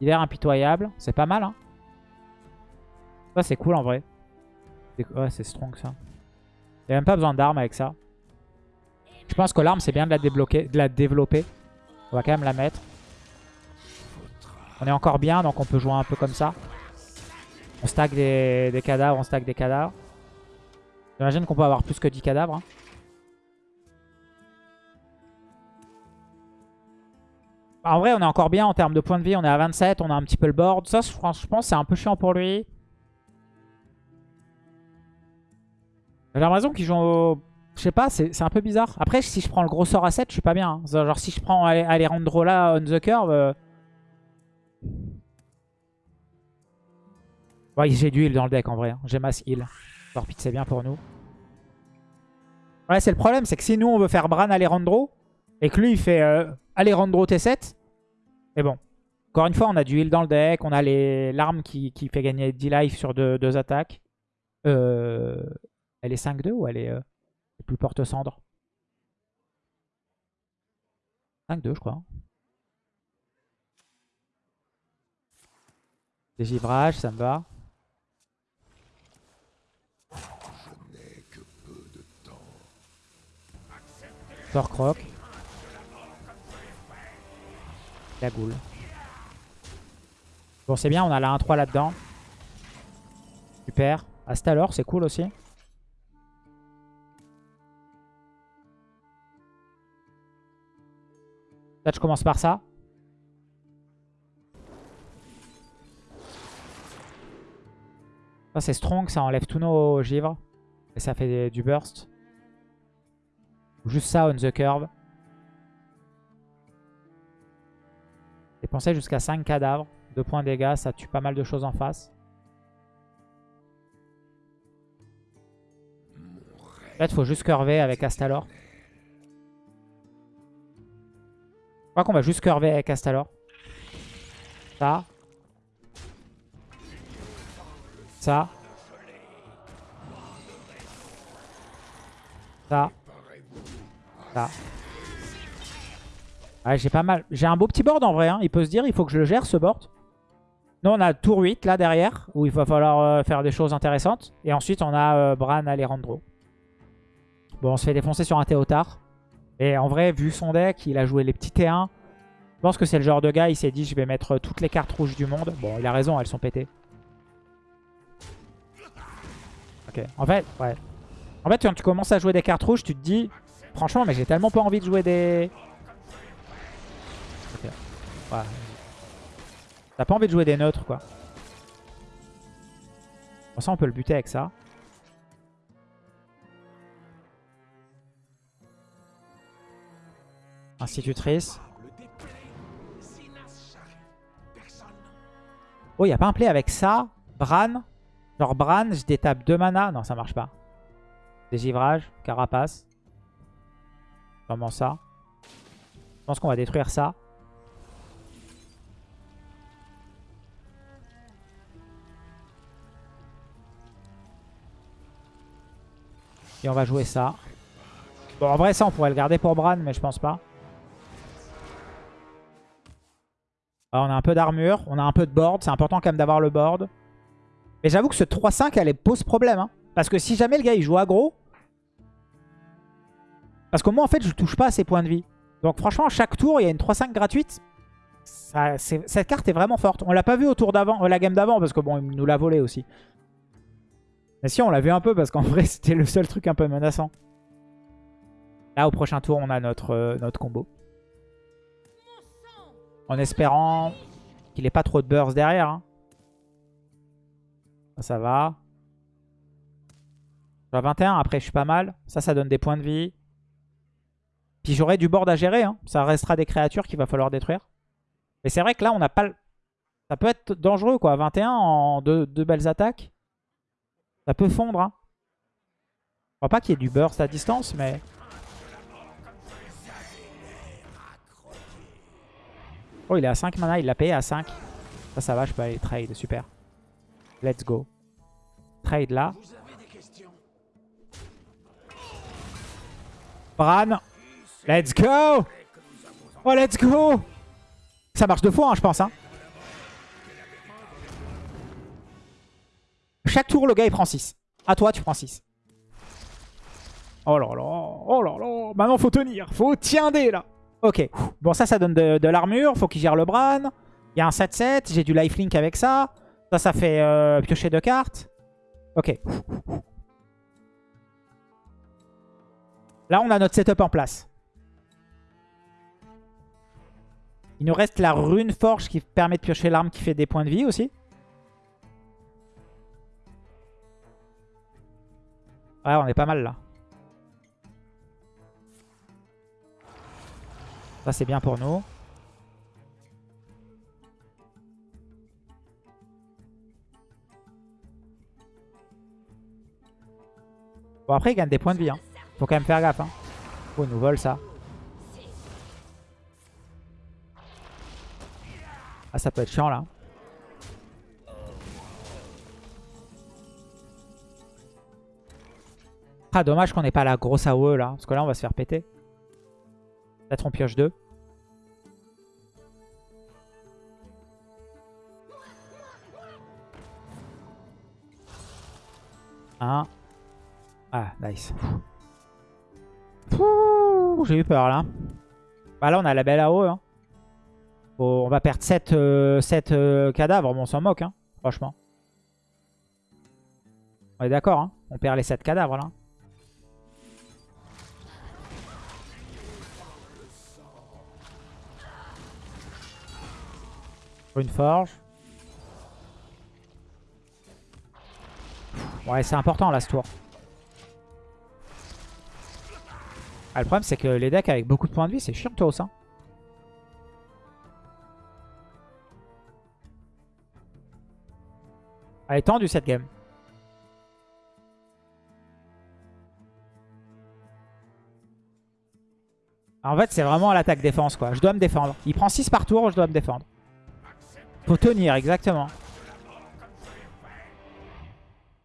Hiver impitoyable. C'est pas mal, hein. Ça, c'est cool en vrai. Ouais, c'est strong ça. Il même pas besoin d'armes avec ça. Je pense que l'arme, c'est bien de la, débloquer, de la développer. On va quand même la mettre. On est encore bien, donc on peut jouer un peu comme ça. On stack des, cadavres, on stack des cadavres. J'imagine qu'on peut avoir plus que 10 cadavres. Hein. En vrai, on est encore bien en termes de points de vie. On est à 27, on a un petit peu le board. Ça, je pense, c'est un peu chiant pour lui. J'ai l'impression qu'ils jouent au... Je sais pas, c'est un peu bizarre. Après, si je prends le gros sort à 7, je suis pas bien. hein. Genre, si je prends Alejandro là, on the curve... Ouais, j'ai du heal dans le deck en vrai. hein. J'ai mass heal. Torpide, c'est bien pour nous. Ouais, c'est le problème, c'est que si nous on veut faire Bran Alejandro, et que lui il fait euh, Alejandro T7, mais bon. Encore une fois, on a du heal dans le deck, on a l'arme qui, qui fait gagner 10 life sur deux, deux attaques. Euh, elle est 5-2 ou elle est euh, plus porte-cendre 5-2 je crois. Dégivrage, ça me va. Croc. La goule. Bon, c'est bien, on a la 1-3 là-dedans. Super. Astalor, c'est cool aussi. Là, je commence par ça. Ça, c'est strong, ça enlève tous nos givres. Et ça fait du burst. Juste ça, on the curve. Dépenser jusqu'à 5 cadavres. 2 points de dégâts, ça tue pas mal de choses en face. Là, il faut juste curver avec Astalor. Je crois qu'on va juste curver avec Astalor. Ça. Ça. Ça. J'ai pas mal. J'ai un beau petit board en vrai. hein. Il peut se dire, il faut que je le gère ce board. Nous, on a tour 8 là derrière, où il va falloir euh, faire des choses intéressantes. Et ensuite, on a euh, Bran Alejandro. Bon, on se fait défoncer sur un Théotard. Et en vrai, vu son deck, il a joué les petits T1. Je pense que c'est le genre de gars, il s'est dit, je vais mettre toutes les cartes rouges du monde. Bon, il a raison, elles sont pétées. Ok, en fait, ouais. En fait, quand tu commences à jouer des cartes rouges, tu te dis, franchement, mais j'ai tellement pas envie de jouer des... T'as pas envie de jouer des neutres, quoi. Bon, ça, on peut le buter avec ça. Institutrice. Oh, il a pas un play avec ça. Bran? Genre Bran, je détape 2 mana. Non, ça marche pas. Dégivrage, carapace. Comment ça Je pense qu'on va détruire ça. Et on va jouer ça. Bon, en vrai, ça, on pourrait le garder pour Bran, mais je pense pas. Alors, on a un peu d'armure, on a un peu de board. C'est important quand même d'avoir le board. Mais j'avoue que ce 3-5, elle pose problème. hein. Parce que si jamais le gars, il joue aggro... Parce que moi, en fait, je touche pas à ses points de vie. Donc franchement, chaque tour, il y a une 3-5 gratuite. Cette carte est vraiment forte. On l'a pas vu au tour d'avant, euh, la game d'avant, parce que bon, il nous l'a volé aussi. Mais si, on l'a vu un peu, parce qu'en <laughs> vrai, c'était le seul truc un peu menaçant. Là, au prochain tour, on a notre, euh, notre combo. En espérant qu'il ait pas trop de burst derrière. hein. Ça, ça va. Je suis à 21, après je suis pas mal. Ça, ça donne des points de vie. Puis j'aurai du board à gérer. hein. Ça restera des créatures qu'il va falloir détruire. Mais c'est vrai que là, on n'a pas... Ça peut être dangereux, quoi. 21 en deux, deux belles attaques. Ça peut fondre. Hein. Je crois pas qu'il y ait du burst à distance, mais... Oh, il est à 5 mana. Il l'a payé à 5. Ça, ça va. Je peux aller trade. Super. Let's go. Trade là. Bran. Let's go Oh, let's go Ça marche deux fois, hein, je pense. Hein. Chaque tour, le gars, il prend 6. À toi, tu prends 6. Oh là là Oh là là Maintenant, faut tenir. Faut tiender, là. Ok. Bon, ça, ça donne de, de l'armure. Faut qu'il gère le Bran. Il y a un 7-7. J'ai du lifelink avec ça. Ça, ça fait euh, piocher deux cartes. Ok. Là, on a notre setup en place. Il nous reste la rune forge qui permet de piocher l'arme qui fait des points de vie aussi. Ouais, on est pas mal là. Ça, c'est bien pour nous. Bon, après, il gagne des points de vie. Hein. Faut quand même faire gaffe. Hein. Oh, il nous vole ça. Ah, ça peut être chiant là. Ah, dommage qu'on n'ait pas la grosse AOE là. Parce que là, on va se faire péter. Peut-être on pioche deux. Un. Ah, nice. J'ai eu peur là. Bah là, on a la belle AOE. Hein. On va perdre 7, euh, euh, cadavres, on s'en moque, hein, franchement. On est d'accord, hein on perd les 7 cadavres là. Une forge. Ouais, c'est important là ce tour. Ah, le problème, c'est que les decks avec beaucoup de points de vie, c'est chiantos. Hein. Elle est tendue cette game. En fait, c'est vraiment l'attaque défense quoi. Je dois me défendre. Il prend 6 par tour, je dois me défendre. Faut tenir, exactement.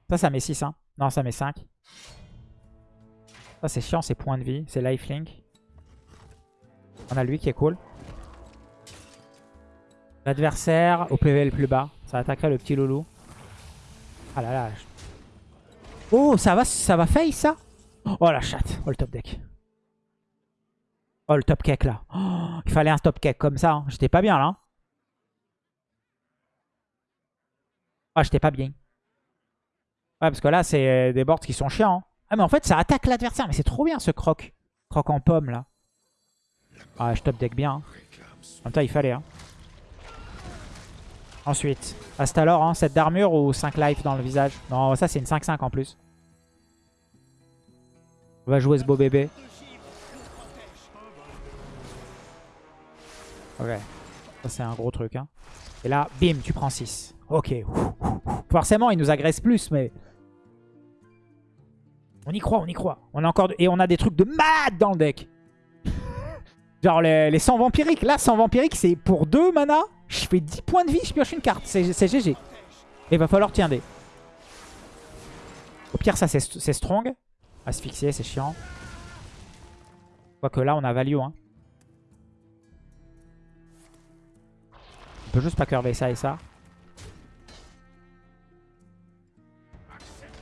Ça, ça met 6. Hein. Non, ça met 5. Ça, c'est chiant, c'est points de vie. C'est lifelink. On a lui qui est cool. L'adversaire au PV le plus bas. Ça attaquerait le petit loulou. Ah là là. Oh, ça va, ça va face ça? Oh la chatte. Oh le top deck. Oh le top cake là. Oh, il fallait un top cake comme ça. Hein. J'étais pas bien là. Hein. Ah, j'étais pas bien. Ouais, parce que là, c'est euh, des boards qui sont chiants. Hein. Ah, mais en fait, ça attaque l'adversaire. Mais c'est trop bien, ce croc. Croc en pomme, là. Ah, je top deck bien. En même temps, il fallait. Hein. Ensuite, Astalor, hein, 7 d'armure ou 5 life dans le visage Non, ça, c'est une 5-5 en plus. On va jouer ce beau bébé. Ok. Ça, c'est un gros truc. Hein. Et là, bim, tu prends 6. Ok. Forcément, il nous agresse plus, mais... On y croit, on y croit. On a encore Et on a des trucs de mad dans le deck. <laughs> Genre les, les 100 vampiriques. Là, 100 vampiriques, c'est pour 2 mana. Je fais 10 points de vie, je pioche une carte. C'est GG. Et va falloir tiender. Au pire, ça, c'est strong. Asphyxier, c'est chiant. Quoique là, on a value. Hein. On peut juste pas curver ça et ça.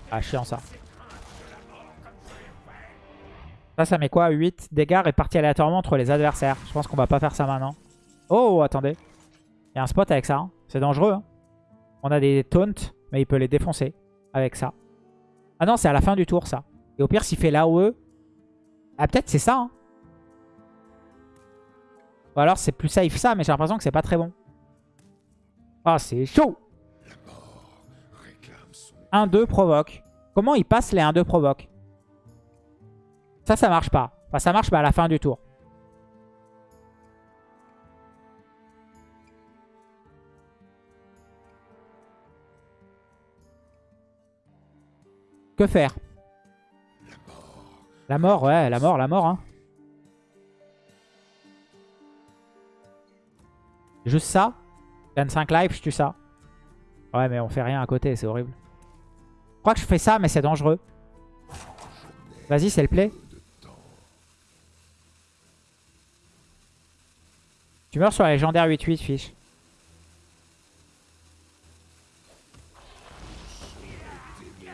Ah, chiant ça. Ça, ça met quoi? 8 dégâts répartis aléatoirement entre les adversaires. Je pense qu'on va pas faire ça maintenant. Oh, attendez. Il y a un spot avec ça. Hein. C'est dangereux. Hein. On a des taunts, mais il peut les défoncer avec ça. Ah non, c'est à la fin du tour, ça. Et au pire, s'il fait l'AOE... Ah, peut-être c'est ça. Hein. Ou alors, c'est plus safe ça, mais j'ai l'impression que c'est pas très bon. Ah, c'est chaud 1-2 provoque. Comment il passe les 1-2 provoque? Ça, ça marche pas. Enfin, ça marche pas à la fin du tour. Que faire? La mort, ouais, la mort, la mort. Hein. Juste ça? 25 lives, je tue ça. Ouais, mais on fait rien à côté, c'est horrible. Je crois que je fais ça, mais c'est dangereux. Vas-y, c'est le play. Tu meurs sur la légendaire 8-8, fiche.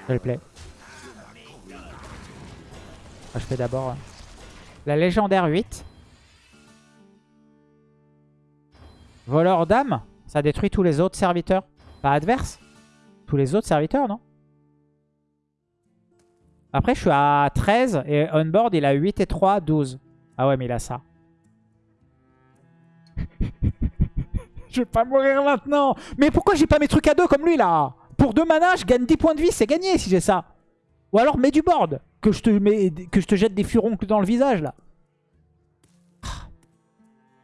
C'est le play. Ah, je fais d'abord hein. la légendaire 8. Voleur d'âme. Ça détruit tous les autres serviteurs. Pas adverse. Tous les autres serviteurs, non? Après, je suis à 13 et on-board, il a 8 et 3, 12. Ah ouais, mais il a ça. <laughs> je vais pas mourir maintenant. Mais pourquoi j'ai pas mes trucs à deux comme lui, là? Pour 2 mana, je gagne 10 points de vie, c'est gagné si j'ai ça. Ou alors mets du board. Que je te, mets, que je te jette des furoncles dans le visage là.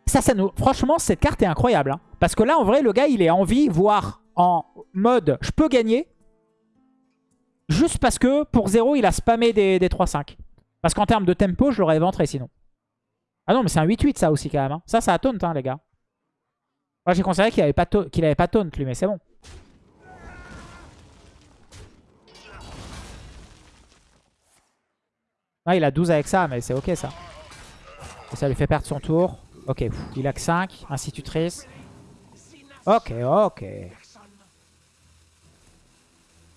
Ça, ça nous... Franchement, cette carte est incroyable. Hein. Parce que là, en vrai, le gars, il est en vie, voire en mode je peux gagner. Juste parce que pour 0, il a spammé des, des 3-5. Parce qu'en termes de tempo, je l'aurais éventré sinon. Ah non, mais c'est un 8-8 ça aussi quand même. Hein. Ça, ça a taunt, hein, les gars. Moi, j'ai considéré qu'il avait, pas avait pas taunt, lui, mais c'est bon. Ah, il a 12 avec ça, mais c'est ok ça. Ça lui fait perdre son tour. Ok, il a que 5. Institutrice. Ok, ok.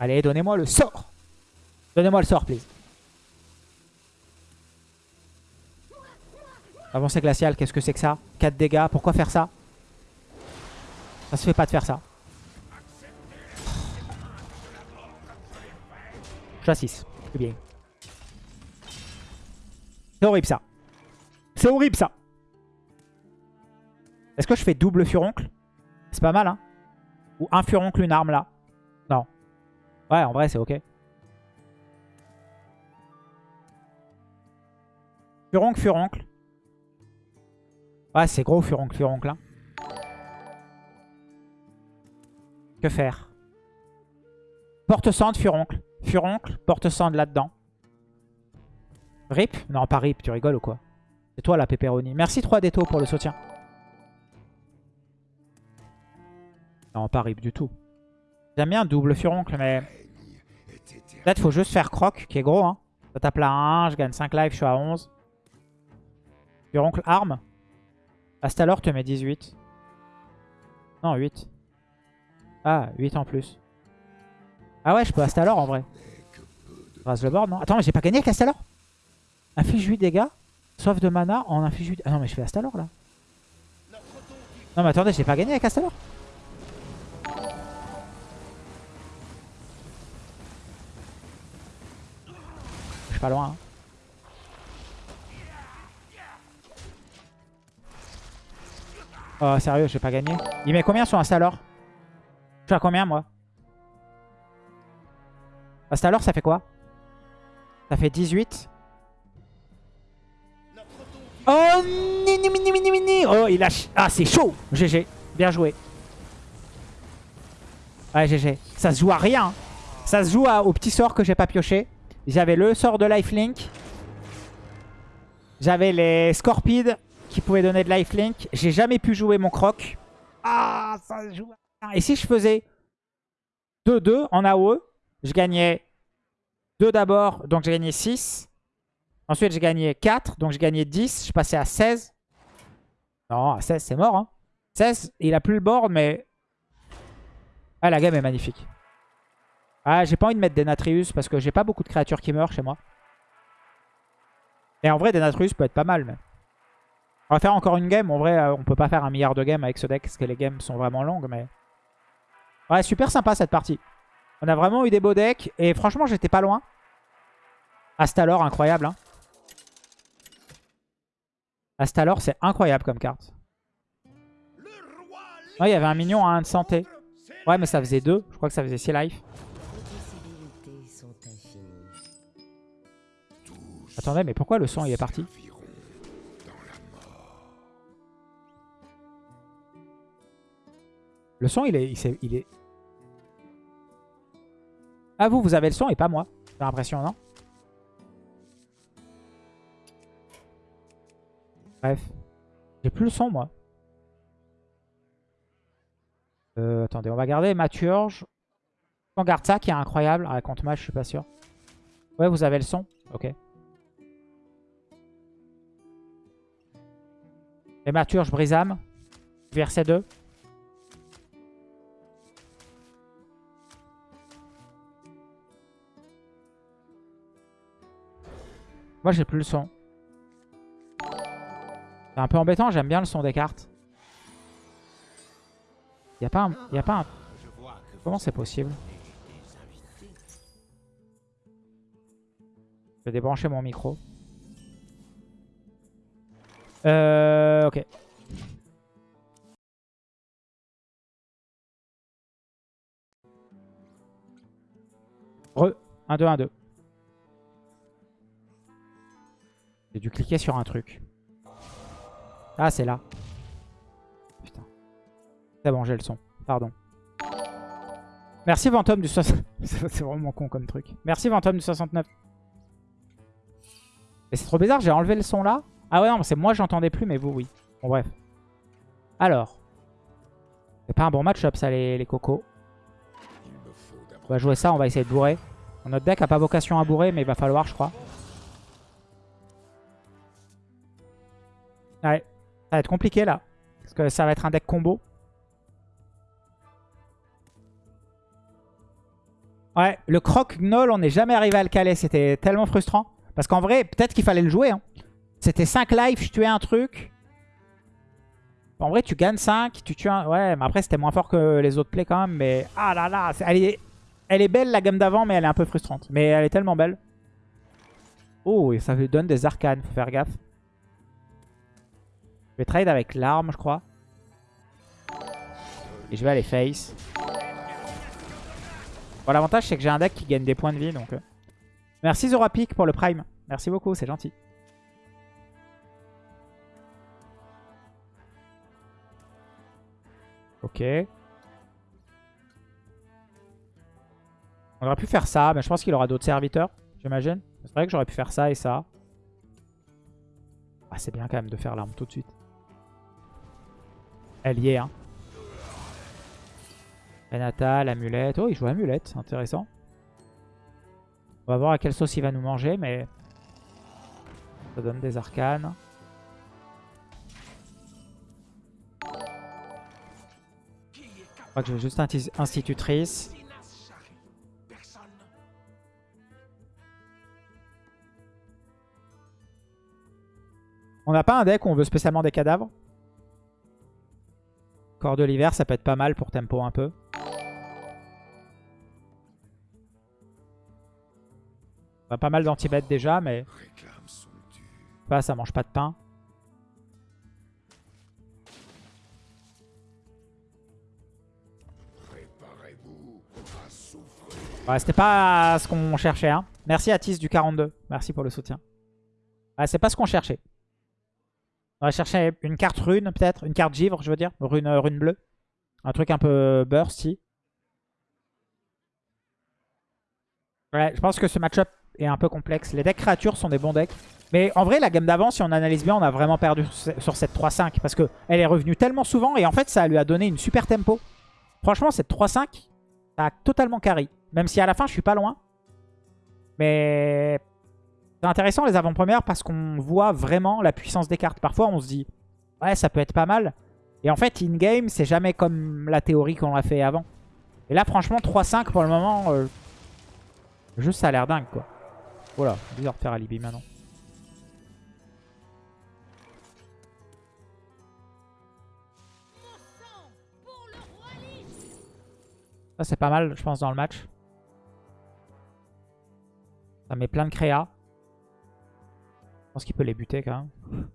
Allez, donnez-moi le sort. Donnez-moi le sort, please. Avancée glaciale, qu'est-ce que c'est que ça? 4 dégâts, pourquoi faire ça? Ça se fait pas de faire ça. Je suis 6, c'est bien. C'est horrible ça. C'est horrible ça. Est-ce que je fais double furoncle? C'est pas mal, hein Ou un furoncle, une arme, là Non. Ouais, en vrai, c'est ok. Furoncle, furoncle. Ouais, c'est gros, furoncle, furoncle. Hein. Que faire? Porte-cendre, furoncle. Furoncle, porte-cendre là-dedans. Rip Non, pas rip, tu rigoles ou quoi C'est toi la pepperoni. Merci 3 déto pour le soutien. Non, pas rip du tout. J'aime bien double furoncle, mais... Peut-être faut juste faire croc, qui est gros. Hein. Ça tape là 1, je gagne 5 lives, je suis à 11. Furoncle arme. Astalor te met 18. Non, 8. Ah, 8 en plus. Ah ouais, je peux Astalor en vrai. Rase le board, non? Attends, mais j'ai pas gagné avec Astalor? Inflige 8 dégâts. Soif de mana en inflige 8... Ah non, mais je fais Astalor là. Non, mais attendez, j'ai pas gagné avec Astalor. Je suis pas loin. Hein. Oh, sérieux, j'ai pas gagné. Il met combien sur Astalor? Je suis à combien, moi? Astalor, ça fait quoi? Ça fait 18. Oh, mini, mini, mini, mini. Oh, il a... Ah, c'est chaud. GG. Bien joué. Ouais, GG. Ça se joue à rien. Ça se joue au petit sort que j'ai pas pioché. J'avais le sort de lifelink. J'avais les Scorpides qui pouvaient donner de lifelink. J'ai jamais pu jouer mon croc. Ah, ça se joue à rien. Et si je faisais 2-2 en AOE, je gagnais 2 d'abord, donc j'ai gagné 6. Ensuite, j'ai gagné 4. Donc, j'ai gagné 10. Je passais à 16. Non, à 16, c'est mort. Hein. 16, il a plus le board, mais... Ah, la game est magnifique. Ah, j'ai pas envie de mettre des Natrius parce que j'ai pas beaucoup de créatures qui meurent chez moi. Et en vrai, des Natrius peut être pas mal. Mais... On va faire encore une game. En vrai, euh, on peut pas faire un milliard de games avec ce deck parce que les games sont vraiment longues. Mais... Ouais, super sympa cette partie. On a vraiment eu des beaux decks. Et franchement, j'étais pas loin. Astalor, incroyable. Hein. Astalor, c'est incroyable comme carte. il y avait un mignon à 1 de santé. Ouais, mais ça faisait 2. Je crois que ça faisait 6 life. Attendez, mais pourquoi le son il est parti? Le son il est, il est... Ah vous, vous avez le son et pas moi. J'ai l'impression, non? Bref. J'ai plus le son, moi. Euh, attendez, on va garder Maturge. On garde ça qui est incroyable. Ah, contre moi, je suis pas sûr. Ouais, vous avez le son Ok. Et Maturge, Brisam. Verset 2. Moi, j'ai plus le son. C'est un peu embêtant, j'aime bien le son des cartes. Il a pas un... Y a pas un... Comment c'est possible Je vais débrancher mon micro. Euh... Ok. Re. 1, 2, 1, 2. J'ai dû cliquer sur un truc. Ah, c'est là. Putain. C'est bon, j'ai le son. Pardon. Merci Ventom du 60... <laughs> c'est vraiment con comme truc. Merci Ventom du 69. Et c'est trop bizarre, j'ai enlevé le son là. Ah ouais, non, c'est moi j'entendais plus, mais vous, oui. Bon, bref. Alors. C'est pas un bon match-up ça, les, les cocos. On va jouer ça, on va essayer de bourrer. Notre deck a pas vocation à bourrer, mais il va falloir, je crois. Ça va être compliqué là. Parce que ça va être un deck combo. Ouais, le croc gnoll, on n'est jamais arrivé à le caler. C'était tellement frustrant. Parce qu'en vrai, peut-être qu'il fallait le jouer. Hein. C'était 5 lives, je tuais un truc. En vrai, tu gagnes 5, tu tues un... Ouais, mais après, c'était moins fort que les autres plays quand même. Mais ah là là, elle est... elle est belle la gamme d'avant, mais elle est un peu frustrante. Mais elle est tellement belle. Oh, et ça lui donne des arcanes, faut faire gaffe. Je vais trade avec l'arme, je crois. Et je vais aller face. Bon, l'avantage, c'est que j'ai un deck qui gagne des points de vie. donc. Euh. Merci Zorapic pour le prime. Merci beaucoup, c'est gentil. Ok. On aurait pu faire ça, mais je pense qu'il aura d'autres serviteurs, j'imagine. C'est vrai que j'aurais pu faire ça et ça. Ah, c'est bien quand même de faire l'arme tout de suite. Elle y est, hein. Renata, l'amulette. Oh, il joue amulette, intéressant. On va voir à quelle sauce il va nous manger, mais ça donne des arcanes. Je crois que je vais juste institutrice. On n'a pas un deck où on veut spécialement des cadavres? Corps de l'hiver, ça peut être pas mal pour tempo un peu. pas mal danti déjà, mais... Pas, ça mange pas de pain. Ouais, c'était pas ce qu'on cherchait. Hein. Merci Atis du 42. Merci pour le soutien. Ouais, c'est pas ce qu'on cherchait. On va chercher une carte rune peut-être. Une carte givre, je veux dire. Rune, rune bleue. Un truc un peu bursty. Ouais, je pense que ce match-up est un peu complexe. Les decks créatures sont des bons decks. Mais en vrai, la gamme d'avant, si on analyse bien, on a vraiment perdu sur cette 3-5. Parce qu'elle est revenue tellement souvent. Et en fait, ça lui a donné une super tempo. Franchement, cette 3-5, ça a totalement carry. Même si à la fin, je suis pas loin. Mais c'est intéressant les avant-premières parce qu'on voit vraiment la puissance des cartes. Parfois, on se dit, ouais, ça peut être pas mal. Et en fait, in-game, c'est jamais comme la théorie qu'on a fait avant. Et là, franchement, 3-5 pour le moment, euh, juste ça a l'air dingue, quoi. Voilà, bizarre de faire alibi maintenant. Ça c'est pas mal je pense dans le match. Ça met plein de créa. Je pense qu'il peut les buter quand même.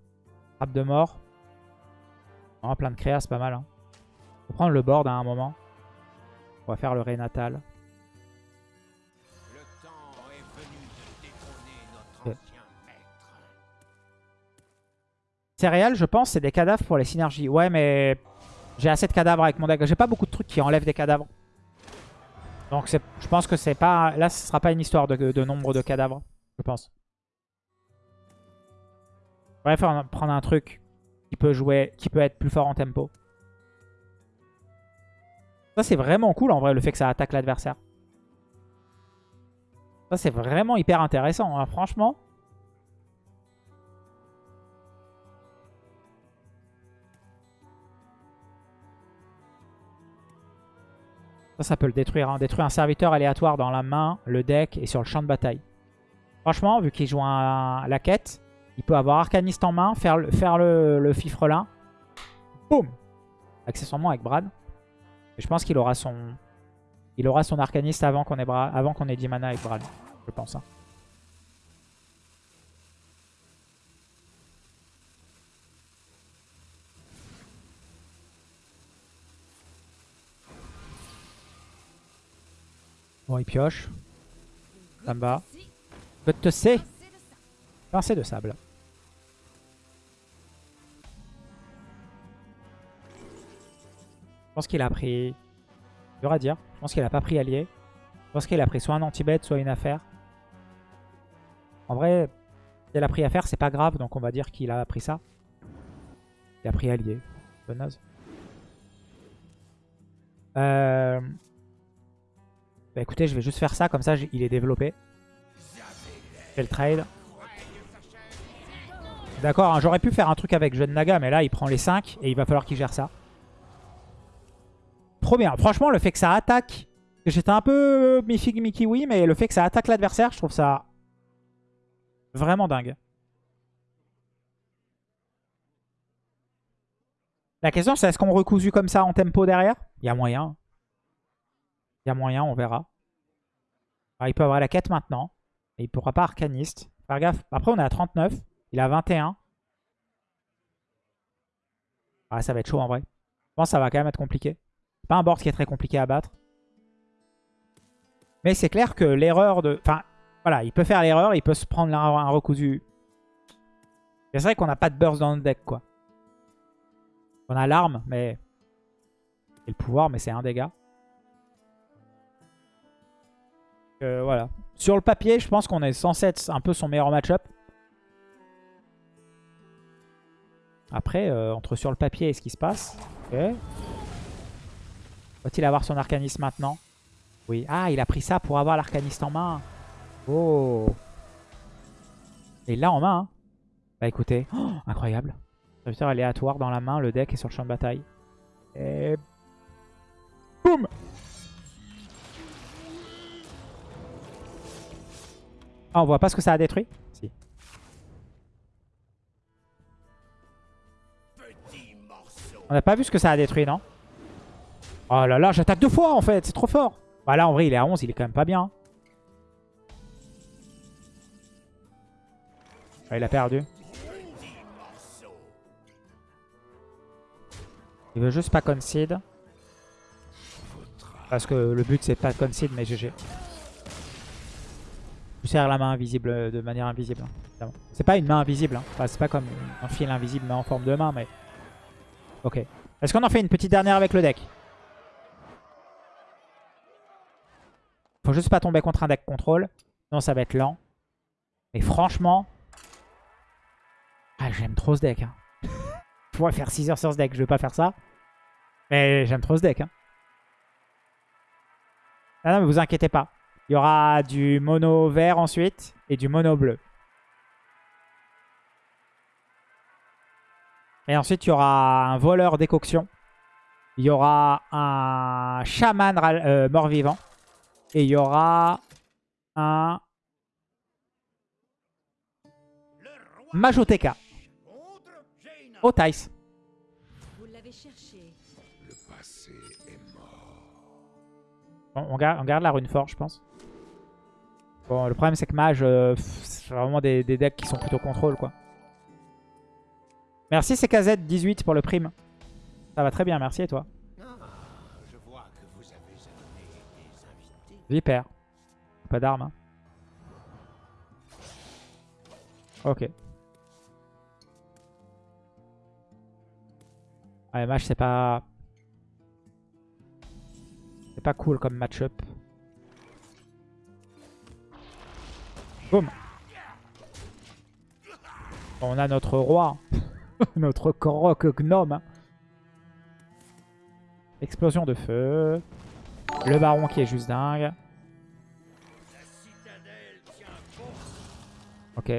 Frappe de mort. plein de créa c'est pas mal. Hein. Faut prendre le board à un moment. On va faire le Renatal. Céréales, je pense, c'est des cadavres pour les synergies. Ouais, mais j'ai assez de cadavres avec mon deck. J'ai pas beaucoup de trucs qui enlèvent des cadavres. Donc je pense que c'est pas... Là, ce sera pas une histoire de, nombre de cadavres, je pense. Va prendre un truc qui peut jouer, qui peut être plus fort en tempo. Ça, c'est vraiment cool, en vrai, le fait que ça attaque l'adversaire. Ça, c'est vraiment hyper intéressant, hein. franchement. Ça, ça peut le détruire. Hein. Détruire un serviteur aléatoire dans la main, le deck et sur le champ de bataille. Franchement, vu qu'il joue la quête, il peut avoir Arcaniste en main, faire le, faire le, fifrelin. Boum Accessoirement avec Brad. Je pense qu'il aura son il aura son Arcaniste avant qu'on ait, ait 10 mana avec Brad. Je pense. Hein. Bon, il pioche. Me va. te C. Pincée de sable. Je pense qu'il a pris... Dur à dire. Je pense qu'il a pas pris allié. Je pense qu'il a pris soit un anti-bête, soit une affaire. En vrai, si elle a pris affaire, c'est pas grave, donc on va dire qu'il a pris ça. Il a pris allié. Bonne naze. Euh... Bah écoutez, je vais juste faire ça, comme ça il est développé. Je le trade. D'accord, hein, j'aurais pu faire un truc avec Jeune Naga, mais là, il prend les 5 et il va falloir qu'il gère ça. Trop bien. Franchement, le fait que ça attaque... J'étais un peu mi-fig, mi-kiwi, mais le fait que ça attaque l'adversaire, je trouve ça vraiment dingue. La question, c'est est-ce qu'on recousu comme ça en tempo derrière? Il y a moyen. Il y a moyen, on verra. il peut avoir la quête maintenant. Et il pourra pas arcaniste. Faire gaffe. Après, on est à 39. Il a 21. Ah, ça va être chaud en vrai. Je pense que ça va quand même être compliqué. C'est pas un board qui est très compliqué à battre. Mais c'est clair que l'erreur de... Enfin, voilà, il peut faire l'erreur, il peut se prendre un, recousu. C'est vrai qu'on n'a pas de burst dans le deck, quoi. On a l'arme, mais... Et le pouvoir, mais c'est un dégât. Euh, voilà. Sur le papier, je pense qu'on est censé être un peu son meilleur match-up. Après, euh, entre sur le papier et ce qui se passe. Va-t-il avoir son arcanisme maintenant? Oui. Ah, il a pris ça pour avoir l'arcaniste en main. Oh Et là en main. Hein. Bah écoutez, oh, incroyable. Serviteur aléatoire dans la main, le deck est sur le champ de bataille. Et... Boum Ah, on voit pas ce que ça a détruit? On n'a pas vu ce que ça a détruit, non? Oh là là, j'attaque deux fois en fait, c'est trop fort. Bah là, en vrai, il est à 11, il est quand même pas bien. Il a perdu. Il veut juste pas concede. Parce que le but c'est pas concede mais GG. Je serre la main invisible de manière invisible. Hein, c'est pas une main invisible. Hein. c'est pas comme un fil invisible mais en forme de main. mais Ok. Est-ce qu'on en fait une petite dernière avec le deck Faut juste pas tomber contre un deck contrôle. Sinon ça va être lent. Mais franchement, ah, j'aime trop ce deck. Hein. <laughs> Je pourrais faire 6 heures sur ce deck. Je vais pas faire ça. Mais j'aime trop ce deck. Hein. Ah non, mais vous inquiétez pas. Il y aura du mono vert ensuite et du mono bleu. Et ensuite, il y aura un voleur décoction. Il y aura un chaman euh, mort-vivant. Et il y aura un Majoteka. Oh, Thais. on, garde, la rune fort, je pense. Bon, le problème, c'est que mage, euh, c'est vraiment des, decks qui sont plutôt contrôle, quoi. Merci CKZ18 pour le prime. Ça va très bien, merci et toi? Viper. Pas d'armes. Hein. Ok. Ouais, match c'est pas... C'est pas cool comme match-up. Boum On a notre roi. <laughs> notre croc gnome. Explosion de feu. Le baron qui est juste dingue. Ok.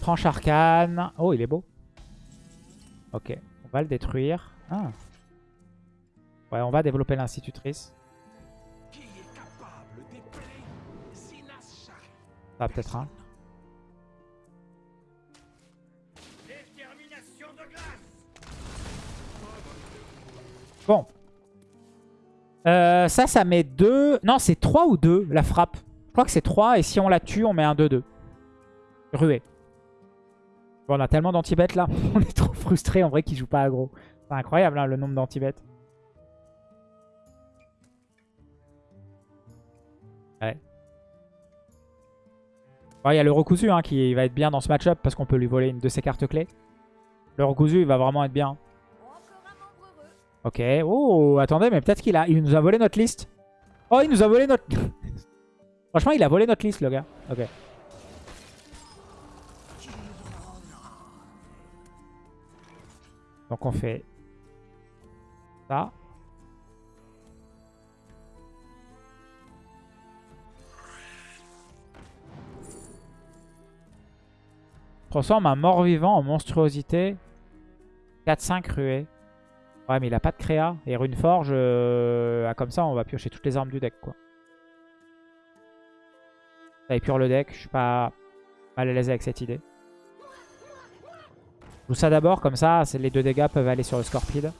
Tranche arcane. Oh, il est beau. Ok, on va le détruire. Ah. Ouais, on va développer l'institutrice. Ça peut-être un. Bon. Euh, ça, ça met 2. Non, c'est 3 ou 2 la frappe. Je crois que c'est 3 et si on la tue, on met un 2-2. Ruée on a tellement d'anti-bêtes là. <laughs> on est trop frustré en vrai qu'il joue pas aggro. C'est incroyable hein, le nombre d'anti-bêtes. Ouais. Il y a le recousu hein, qui va être bien dans ce match-up parce qu'on peut lui voler une de ses cartes clés. Le recousu, il va vraiment être bien. Ok. Oh, attendez, mais peut-être qu'il a, il nous a volé notre liste. Oh, il nous a volé notre... <laughs> Franchement, il a volé notre liste, le gars. Ok. Donc on fait ça. Transforme un mort-vivant en monstruosité. 4-5 ruées. Ouais, mais il a pas de créa. Et Rune Forge, euh, ah, comme ça, on va piocher toutes les armes du deck, quoi. Ça épure le deck. Je suis pas mal à l'aise avec cette idée. Je ça d'abord, comme ça, les deux dégâts peuvent aller sur le Scorpide.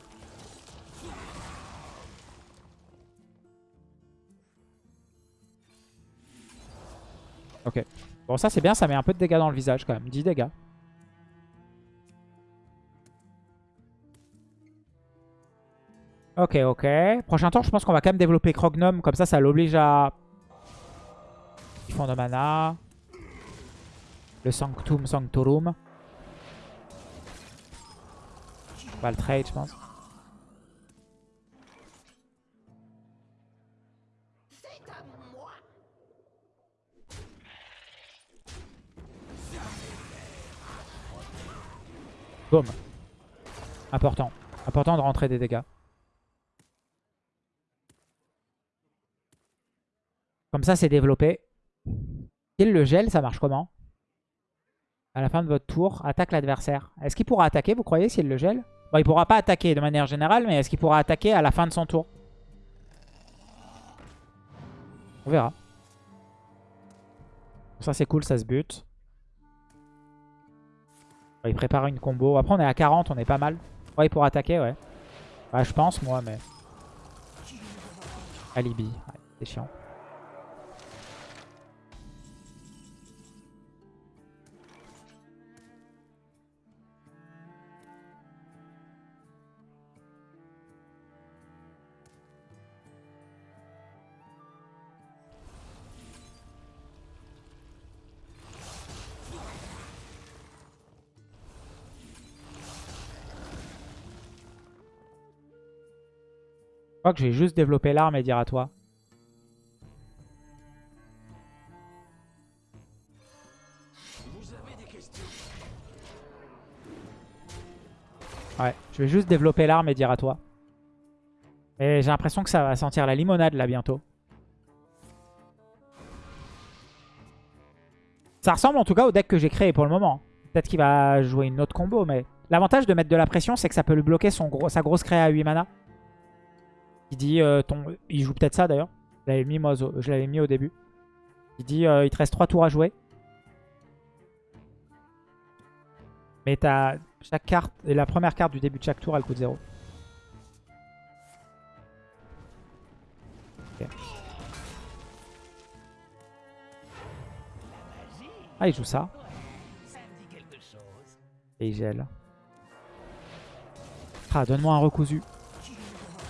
Ok. Bon, ça c'est bien, ça met un peu de dégâts dans le visage quand même. 10 dégâts. Ok, ok. Prochain tour, je pense qu'on va quand même développer Crognum. Comme ça, ça l'oblige à... Fond de mana. Le Sanctum Sanctorum. On trade, je pense. Boum. Important. Important de rentrer des dégâts. Comme ça, c'est développé. Kill le gel, ça marche comment? À la fin de votre tour, attaque l'adversaire. Est-ce qu'il pourra attaquer, vous croyez, s'il le gèle? Bon, il pourra pas attaquer de manière générale, mais est-ce qu'il pourra attaquer à la fin de son tour? On verra. Ça, c'est cool, ça se bute. Il prépare une combo. Après, on est à 40, on est pas mal. Ouais, il pourra attaquer, ouais. Ouais, je pense, moi, mais... Alibi. c'est chiant. Crois que j'ai juste développé l'arme et dire à toi. Ouais, je vais juste développer l'arme et dire à toi. Et j'ai l'impression que ça va sentir la limonade là bientôt. Ça ressemble en tout cas au deck que j'ai créé pour le moment. Peut-être qu'il va jouer une autre combo, mais... L'avantage de mettre de la pression, c'est que ça peut lui bloquer son gros, sa grosse créa à 8 mana. Il dit, euh, ton... il joue peut-être ça d'ailleurs. Je l'avais mis, au début. Il dit, euh, il te reste 3 tours à jouer. Mais t'as chaque carte, la première carte du début de chaque tour, elle coûte 0. Ah, il joue ça. Et il gèle. Ah, donne-moi un recousu.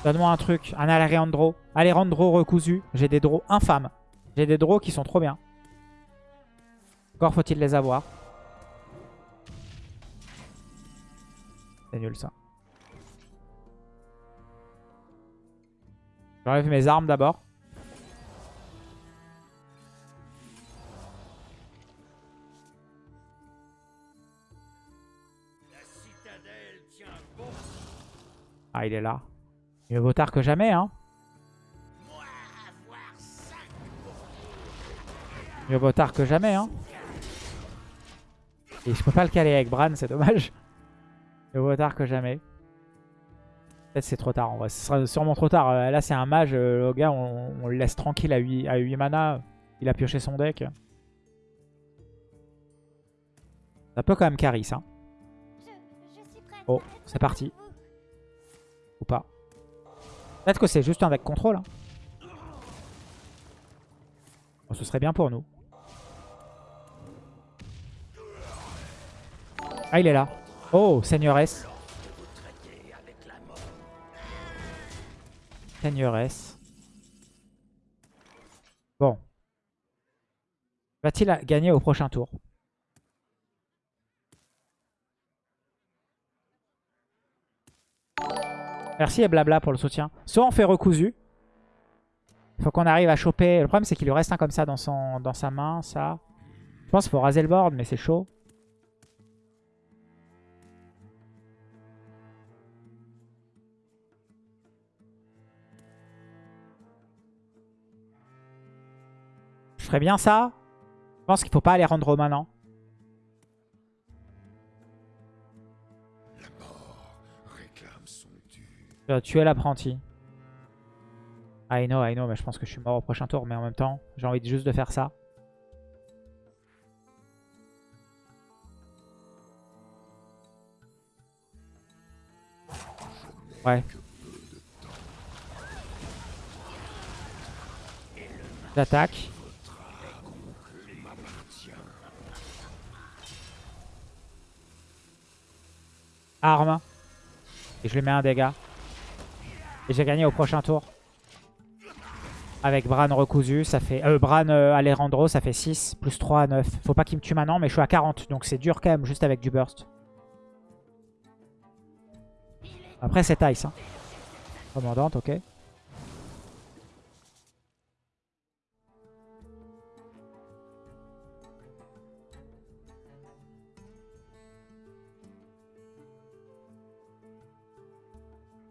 Donne-moi un truc, un Alejandro. Alejandro recousu. J'ai des draws infâmes. J'ai des draws qui sont trop bien. Encore faut-il les avoir. C'est nul ça. J'enlève mes armes d'abord. Ah, il est là. Mieux vaut tard que jamais, hein. Mieux vaut tard que jamais, hein. Et je peux pas le caler avec Bran, c'est dommage. Mieux vaut tard que jamais. Peut-être c'est trop tard en vrai. Ce sera sûrement trop tard. Euh, là, c'est un mage. Euh, le gars, on, le laisse tranquille à 8, à 8 mana. Il a pioché son deck. Ça peut quand même carry, ça. Oh, c'est parti. Peut-être que c'est juste un deck contrôle. Hein. ce serait bien pour nous. Ah, il est là. Oh, seigneuresse. Seigneuresse. Bon. Va-t-il gagner au prochain tour? Merci et blabla pour le soutien. Soit on fait recousu. Il faut qu'on arrive à choper. Le problème, c'est qu'il lui reste un comme ça dans, son, dans sa main, ça. Je pense qu'il faut raser le board, mais c'est chaud. Je ferais bien ça. Je pense qu'il faut pas aller rendre maintenant. Tu vas tuer l'apprenti. I know, I know, mais je pense que je suis mort au prochain tour. Mais en même temps, j'ai envie juste de faire ça. Ouais. J'attaque. Arme. Et je lui mets un dégât. J'ai gagné au prochain tour. Avec Bran recousu, ça fait... Euh, Bran euh, Alejandro, ça fait 6, plus 3 à 9. Faut pas qu'il me tue maintenant, mais je suis à 40. Donc c'est dur quand même, juste avec du burst. Après c'est Ice. Hein. Commandante, ok.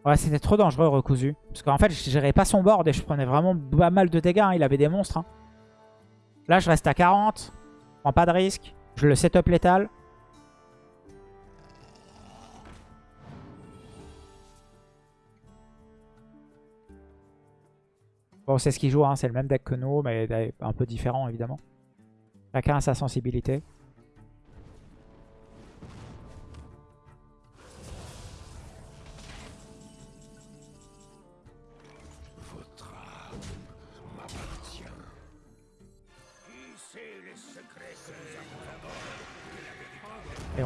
Ouais, c'était trop dangereux, recousu. Parce qu'en fait, je gérais pas son board et je prenais vraiment pas mal de dégâts. hein. Il avait des monstres. hein. Là, je reste à 40. Je prends pas de risque. Je le setup létal. Bon, c'est ce qu'il joue. hein. C'est le même deck que nous, mais un peu différent, évidemment. Chacun a sa sensibilité.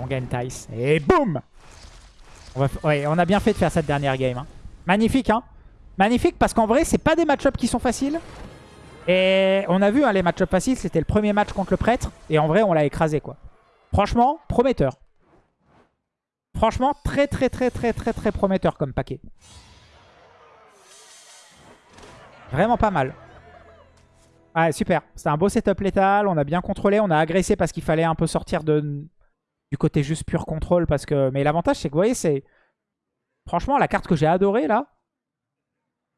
Gagne Tice. Et boum on, on a bien fait de faire cette dernière game. hein. Magnifique, hein Magnifique parce qu'en vrai, c'est pas des match-ups qui sont faciles. Et on a vu, hein, les match-ups faciles, c'était le premier match contre le prêtre. Et en vrai, on l'a écrasé, quoi. Franchement, prometteur. Franchement, très très très très très très prometteur comme paquet. Vraiment pas mal. Ouais, super. C'était un beau setup létal. On a bien contrôlé. On a agressé parce qu'il fallait un peu sortir de, du côté juste pur contrôle. parce que Mais l'avantage, c'est que vous voyez, c'est... Franchement, la carte que j'ai adorée, là,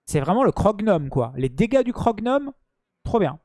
c'est vraiment le Crognome, quoi. Les dégâts du Crognome, trop bien.